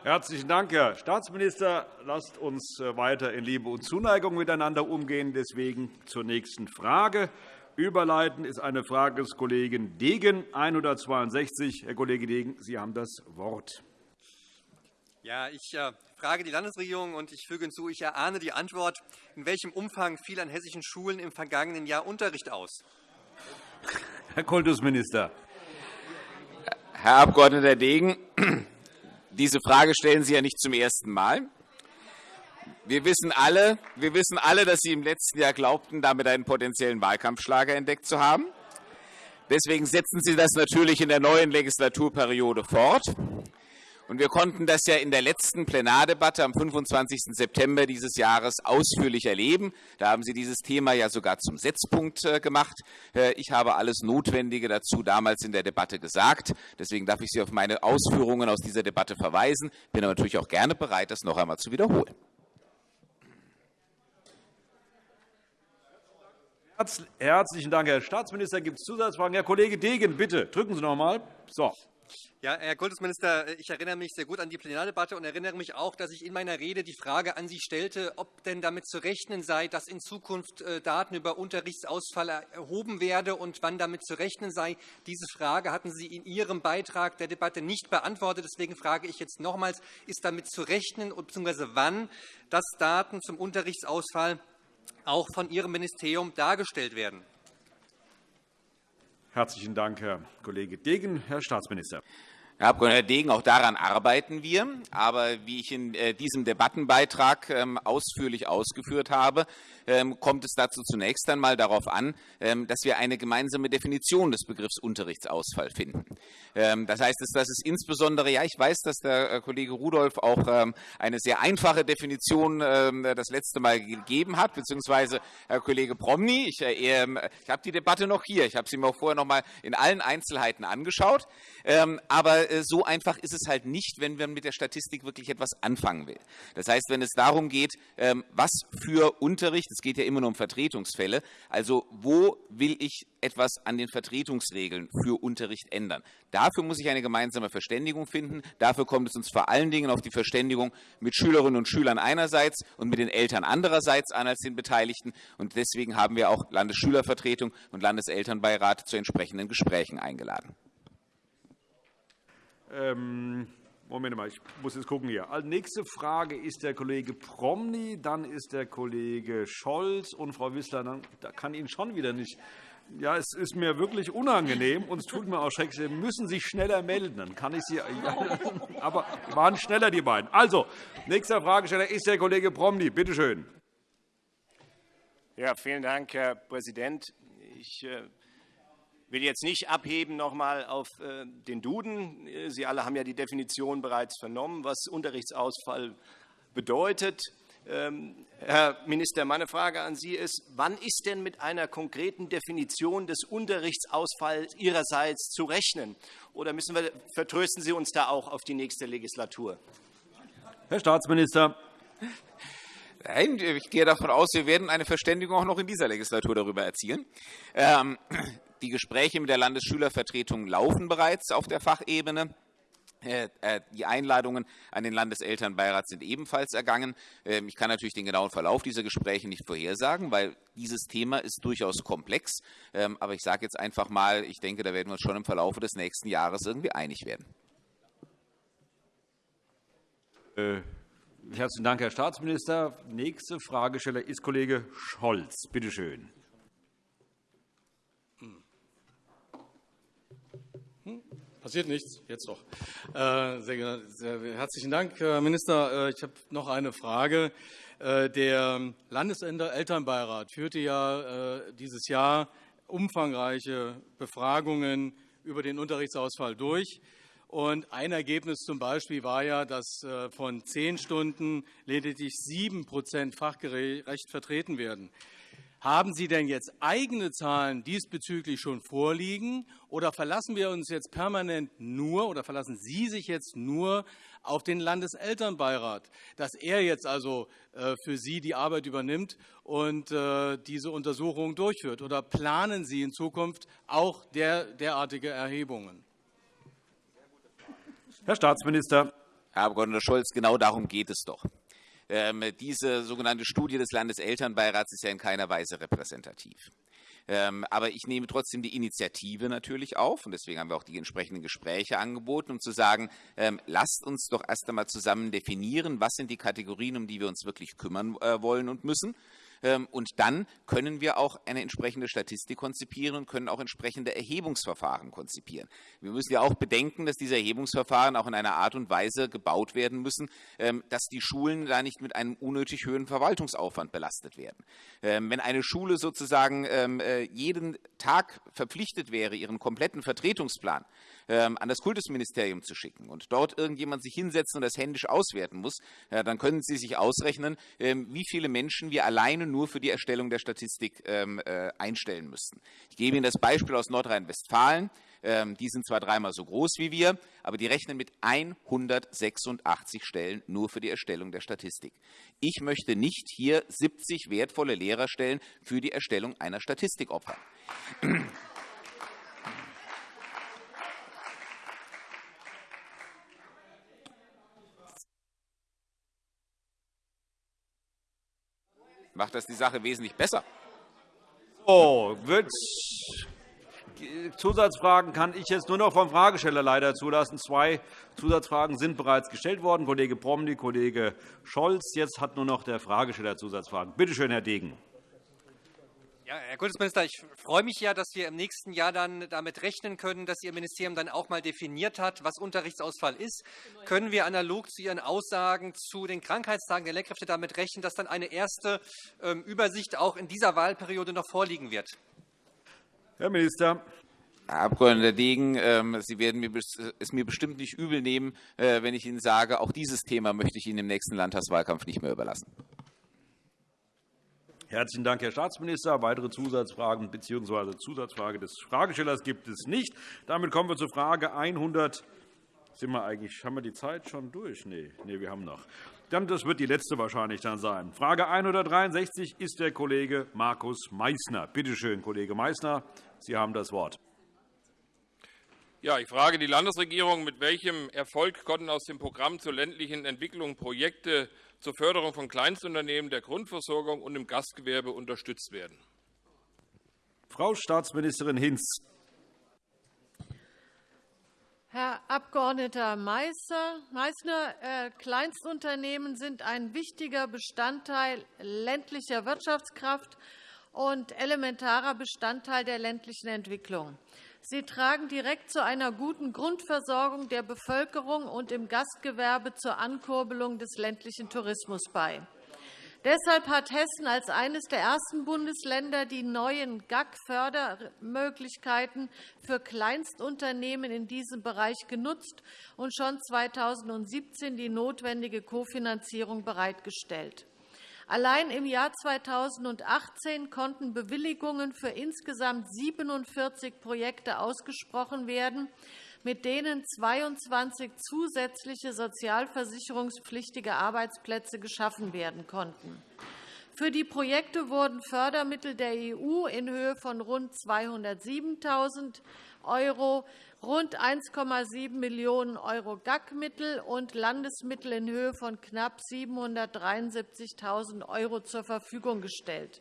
Speaker 1: Herzlichen Dank, Herr Staatsminister. Lasst uns äh, weiter in Liebe und Zuneigung miteinander umgehen. Deswegen zur nächsten Frage. Überleiten ist eine Frage des Kollegen Degen, 162. Herr Kollege Degen, Sie haben das Wort.
Speaker 17: Ja, ich äh, frage die Landesregierung und ich füge hinzu, ich erahne die Antwort. In welchem Umfang fiel an hessischen Schulen im vergangenen Jahr Unterricht aus?
Speaker 1: Herr Kultusminister.
Speaker 9: Herr Abg. Degen, diese Frage stellen Sie ja nicht zum ersten Mal. Wir wissen, alle, wir wissen alle, dass Sie im letzten Jahr glaubten, damit einen potenziellen Wahlkampfschlager entdeckt zu haben. Deswegen setzen Sie das natürlich in der neuen Legislaturperiode fort. Und wir konnten das ja in der letzten Plenardebatte am 25. September dieses Jahres ausführlich erleben. Da haben Sie dieses Thema ja sogar zum Setzpunkt äh, gemacht. Äh, ich habe alles Notwendige dazu damals in der Debatte gesagt. Deswegen darf ich Sie auf meine Ausführungen aus dieser Debatte verweisen. Bin aber natürlich auch gerne bereit, das noch einmal zu wiederholen.
Speaker 1: Herzlichen Dank, Herr Staatsminister. Gibt es Zusatzfragen? Herr Kollege Degen, bitte, drücken Sie noch einmal. So.
Speaker 17: Ja, Herr Kultusminister, ich erinnere mich sehr gut an die Plenardebatte und erinnere mich auch, dass ich in meiner Rede die Frage an Sie stellte, ob denn damit zu rechnen sei, dass in Zukunft äh, Daten über Unterrichtsausfall erhoben werden und wann damit zu rechnen sei. Diese Frage hatten Sie in Ihrem Beitrag der Debatte nicht beantwortet. Deswegen frage ich jetzt nochmals, ist damit zu rechnen bzw. wann, dass Daten zum Unterrichtsausfall auch von Ihrem Ministerium dargestellt werden?
Speaker 1: Herzlichen Dank, Herr Kollege Degen. Herr Staatsminister.
Speaker 9: Herr Abg. Degen, auch daran arbeiten wir. Aber wie ich in äh, diesem Debattenbeitrag ähm, ausführlich ausgeführt habe, ähm, kommt es dazu zunächst einmal darauf an, ähm, dass wir eine gemeinsame Definition des Begriffs Unterrichtsausfall finden. Das heißt, dass es insbesondere, ja, ich weiß, dass der äh, Kollege Rudolph auch eine sehr einfache Definition das letzte Mal gegeben hat, beziehungsweise Herr Kollege Promny. Ich, äh, ich habe die Debatte noch hier. Ich habe sie mir auch vorher noch mal in allen Einzelheiten angeschaut. Aber so einfach ist es halt nicht, wenn man mit der Statistik wirklich etwas anfangen will. Das heißt, wenn es darum geht, ähm, was für Unterricht, es geht ja immer nur um Vertretungsfälle, also wo will ich etwas an den Vertretungsregeln für Unterricht ändern. Dafür muss ich eine gemeinsame Verständigung finden. Dafür kommt es uns vor allen Dingen auf die Verständigung mit Schülerinnen und Schülern einerseits und mit den Eltern andererseits an als den Beteiligten. Und deswegen haben wir auch Landesschülervertretung und Landeselternbeirat zu entsprechenden Gesprächen eingeladen.
Speaker 1: Ähm, Moment mal, ich muss jetzt gucken hier. Als nächste Frage ist der Kollege Promny, dann ist der Kollege Scholz und Frau Wissler. Dann, da kann Ihnen schon wieder nicht. Ja, es ist mir wirklich unangenehm und es tut mir auch schrecklich. Sie müssen sich schneller melden. Dann kann ich Sie. Ja, [laughs] aber waren schneller die beiden. Also, nächster Fragesteller ist der Kollege Promny. Bitte schön.
Speaker 21: Ja, vielen Dank, Herr Präsident. Ich äh, will jetzt nicht abheben noch einmal auf äh, den Duden. Äh, Sie alle haben ja die Definition bereits vernommen, was Unterrichtsausfall bedeutet. Ähm, Herr Minister, meine Frage an Sie ist, wann ist denn mit einer konkreten Definition des Unterrichtsausfalls Ihrerseits zu rechnen? Oder müssen wir, vertrösten Sie uns da auch auf die nächste Legislatur?
Speaker 1: Herr Staatsminister.
Speaker 9: Nein, ich gehe davon aus, wir werden eine Verständigung auch noch in dieser Legislatur darüber erzielen. Ähm, die Gespräche mit der Landesschülervertretung laufen bereits auf der Fachebene. Äh, äh, die Einladungen an den Landeselternbeirat sind ebenfalls ergangen. Ähm, ich kann natürlich den genauen Verlauf dieser Gespräche nicht vorhersagen, weil dieses Thema ist durchaus komplex. Ähm, aber ich sage jetzt einfach mal, ich denke, da werden wir uns schon im Verlauf des nächsten Jahres irgendwie einig werden.
Speaker 1: Äh, herzlichen Dank, Herr Staatsminister. Nächste Fragesteller ist Kollege Scholz. Bitte schön.
Speaker 22: Passiert nichts, jetzt doch. Äh, sehr, sehr herzlichen Dank, Herr Minister. Äh, ich habe noch eine Frage. Äh, der Landeselternbeirat führte ja dieses Jahr umfangreiche Befragungen über den Unterrichtsausfall durch. Und ein Ergebnis zum Beispiel war ja, dass von zehn Stunden lediglich sieben Prozent fachgerecht vertreten werden. Haben Sie denn jetzt eigene Zahlen diesbezüglich schon vorliegen oder verlassen wir uns jetzt permanent nur oder verlassen Sie sich jetzt nur auf den Landeselternbeirat, dass er jetzt also äh, für Sie die Arbeit übernimmt und äh, diese Untersuchungen durchführt? Oder planen Sie in Zukunft auch derartige Erhebungen?
Speaker 1: Herr Staatsminister.
Speaker 9: Herr Abg. Scholz, genau darum geht es doch. Ähm, diese sogenannte Studie des Landeselternbeirats ist ja in keiner Weise repräsentativ. Ähm, aber ich nehme trotzdem die Initiative natürlich auf und deswegen haben wir auch die entsprechenden Gespräche angeboten, um zu sagen, ähm, lasst uns doch erst einmal zusammen definieren, was sind die Kategorien, um die wir uns wirklich kümmern äh, wollen und müssen. Ähm, und dann können wir auch eine entsprechende Statistik konzipieren und können auch entsprechende Erhebungsverfahren konzipieren. Wir müssen ja auch bedenken, dass diese Erhebungsverfahren auch in einer Art und Weise gebaut werden müssen, ähm, dass die Schulen da nicht mit einem unnötig hohen Verwaltungsaufwand belastet werden. Ähm, wenn eine Schule sozusagen äh, jeden Tag verpflichtet wäre, ihren kompletten Vertretungsplan an das Kultusministerium zu schicken und dort irgendjemand sich hinsetzen und das händisch auswerten muss, dann können Sie sich ausrechnen, wie viele Menschen wir alleine nur für die Erstellung der Statistik ähm, äh, einstellen müssten. Ich gebe Ihnen das Beispiel aus Nordrhein-Westfalen. Ähm, die sind zwar dreimal so groß wie wir, aber die rechnen mit 186 Stellen nur für die Erstellung der Statistik. Ich möchte nicht hier 70 wertvolle Lehrerstellen für die Erstellung einer Statistik opfern. Macht das die Sache wesentlich besser.
Speaker 1: So, wird Zusatzfragen kann ich jetzt nur noch vom Fragesteller leider zulassen. Zwei Zusatzfragen sind bereits gestellt worden. Kollege Promny, Kollege Scholz. Jetzt hat nur noch der Fragesteller Zusatzfragen. Bitte schön, Herr Degen.
Speaker 17: Ja, Herr Kultusminister, ich freue mich ja, dass wir im nächsten Jahr dann damit rechnen können, dass Ihr Ministerium dann auch mal definiert hat, was Unterrichtsausfall ist. Können wir analog zu Ihren Aussagen zu den Krankheitstagen der Lehrkräfte damit rechnen, dass dann eine erste ähm, Übersicht auch in dieser Wahlperiode noch vorliegen wird?
Speaker 1: Herr Minister.
Speaker 9: Herr Abg. Degen, ähm, Sie werden es mir bestimmt nicht übel nehmen, äh, wenn ich Ihnen sage, auch dieses Thema möchte ich Ihnen im nächsten Landtagswahlkampf nicht mehr überlassen.
Speaker 1: Herzlichen Dank, Herr Staatsminister. Weitere Zusatzfragen bzw. Zusatzfrage des Fragestellers gibt es nicht. Damit kommen wir zur Frage 100. Sind wir eigentlich, haben wir die Zeit schon durch? Nein, nee, wir haben noch. Das wird die letzte wahrscheinlich dann sein. Frage 163 ist der Kollege Markus Meysner. Bitte schön, Kollege Meysner, Sie haben das Wort.
Speaker 23: Ja, ich frage die Landesregierung, mit welchem Erfolg konnten aus dem Programm zur ländlichen Entwicklung Projekte zur Förderung von Kleinstunternehmen, der Grundversorgung und im Gastgewerbe unterstützt werden.
Speaker 1: Frau Staatsministerin Hinz.
Speaker 24: Herr Abg. Meysner, äh, Kleinstunternehmen sind ein wichtiger Bestandteil ländlicher Wirtschaftskraft und elementarer Bestandteil der ländlichen Entwicklung. Sie tragen direkt zu einer guten Grundversorgung der Bevölkerung und im Gastgewerbe zur Ankurbelung des ländlichen Tourismus bei. Deshalb hat Hessen als eines der ersten Bundesländer die neuen GAG-Fördermöglichkeiten für Kleinstunternehmen in diesem Bereich genutzt und schon 2017 die notwendige Kofinanzierung bereitgestellt. Allein im Jahr 2018 konnten Bewilligungen für insgesamt 47 Projekte ausgesprochen werden, mit denen 22 zusätzliche sozialversicherungspflichtige Arbeitsplätze geschaffen werden konnten. Für die Projekte wurden Fördermittel der EU in Höhe von rund 207.000 €, rund 1,7 Millionen € GAG-Mittel und Landesmittel in Höhe von knapp 773.000 € zur Verfügung gestellt.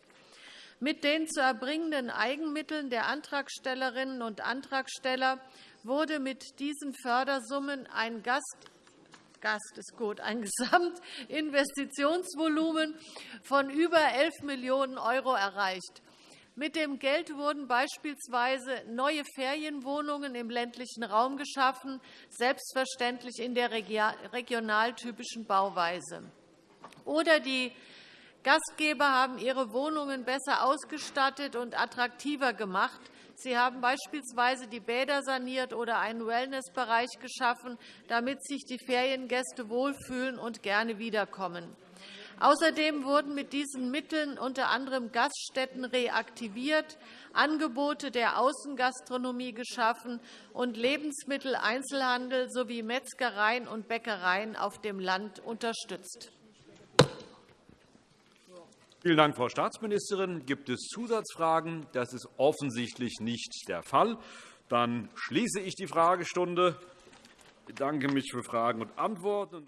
Speaker 24: Mit den zu erbringenden Eigenmitteln der Antragstellerinnen und Antragsteller wurde mit diesen Fördersummen ein Gast Gast ist gut, ein [laughs] Gesamtinvestitionsvolumen von über 11 Millionen € erreicht. Mit dem Geld wurden beispielsweise neue Ferienwohnungen im ländlichen Raum geschaffen, selbstverständlich in der regionaltypischen Bauweise. Oder die Gastgeber haben ihre Wohnungen besser ausgestattet und attraktiver gemacht. Sie haben beispielsweise die Bäder saniert oder einen Wellnessbereich geschaffen, damit sich die Feriengäste wohlfühlen und gerne wiederkommen. Außerdem wurden mit diesen Mitteln unter anderem Gaststätten reaktiviert, Angebote der Außengastronomie geschaffen und Lebensmitteleinzelhandel sowie Metzgereien und Bäckereien auf dem Land unterstützt.
Speaker 1: Vielen Dank, Frau Staatsministerin. Gibt es Zusatzfragen? Das ist offensichtlich nicht der Fall. Dann schließe ich die Fragestunde. Ich bedanke mich für Fragen und Antworten.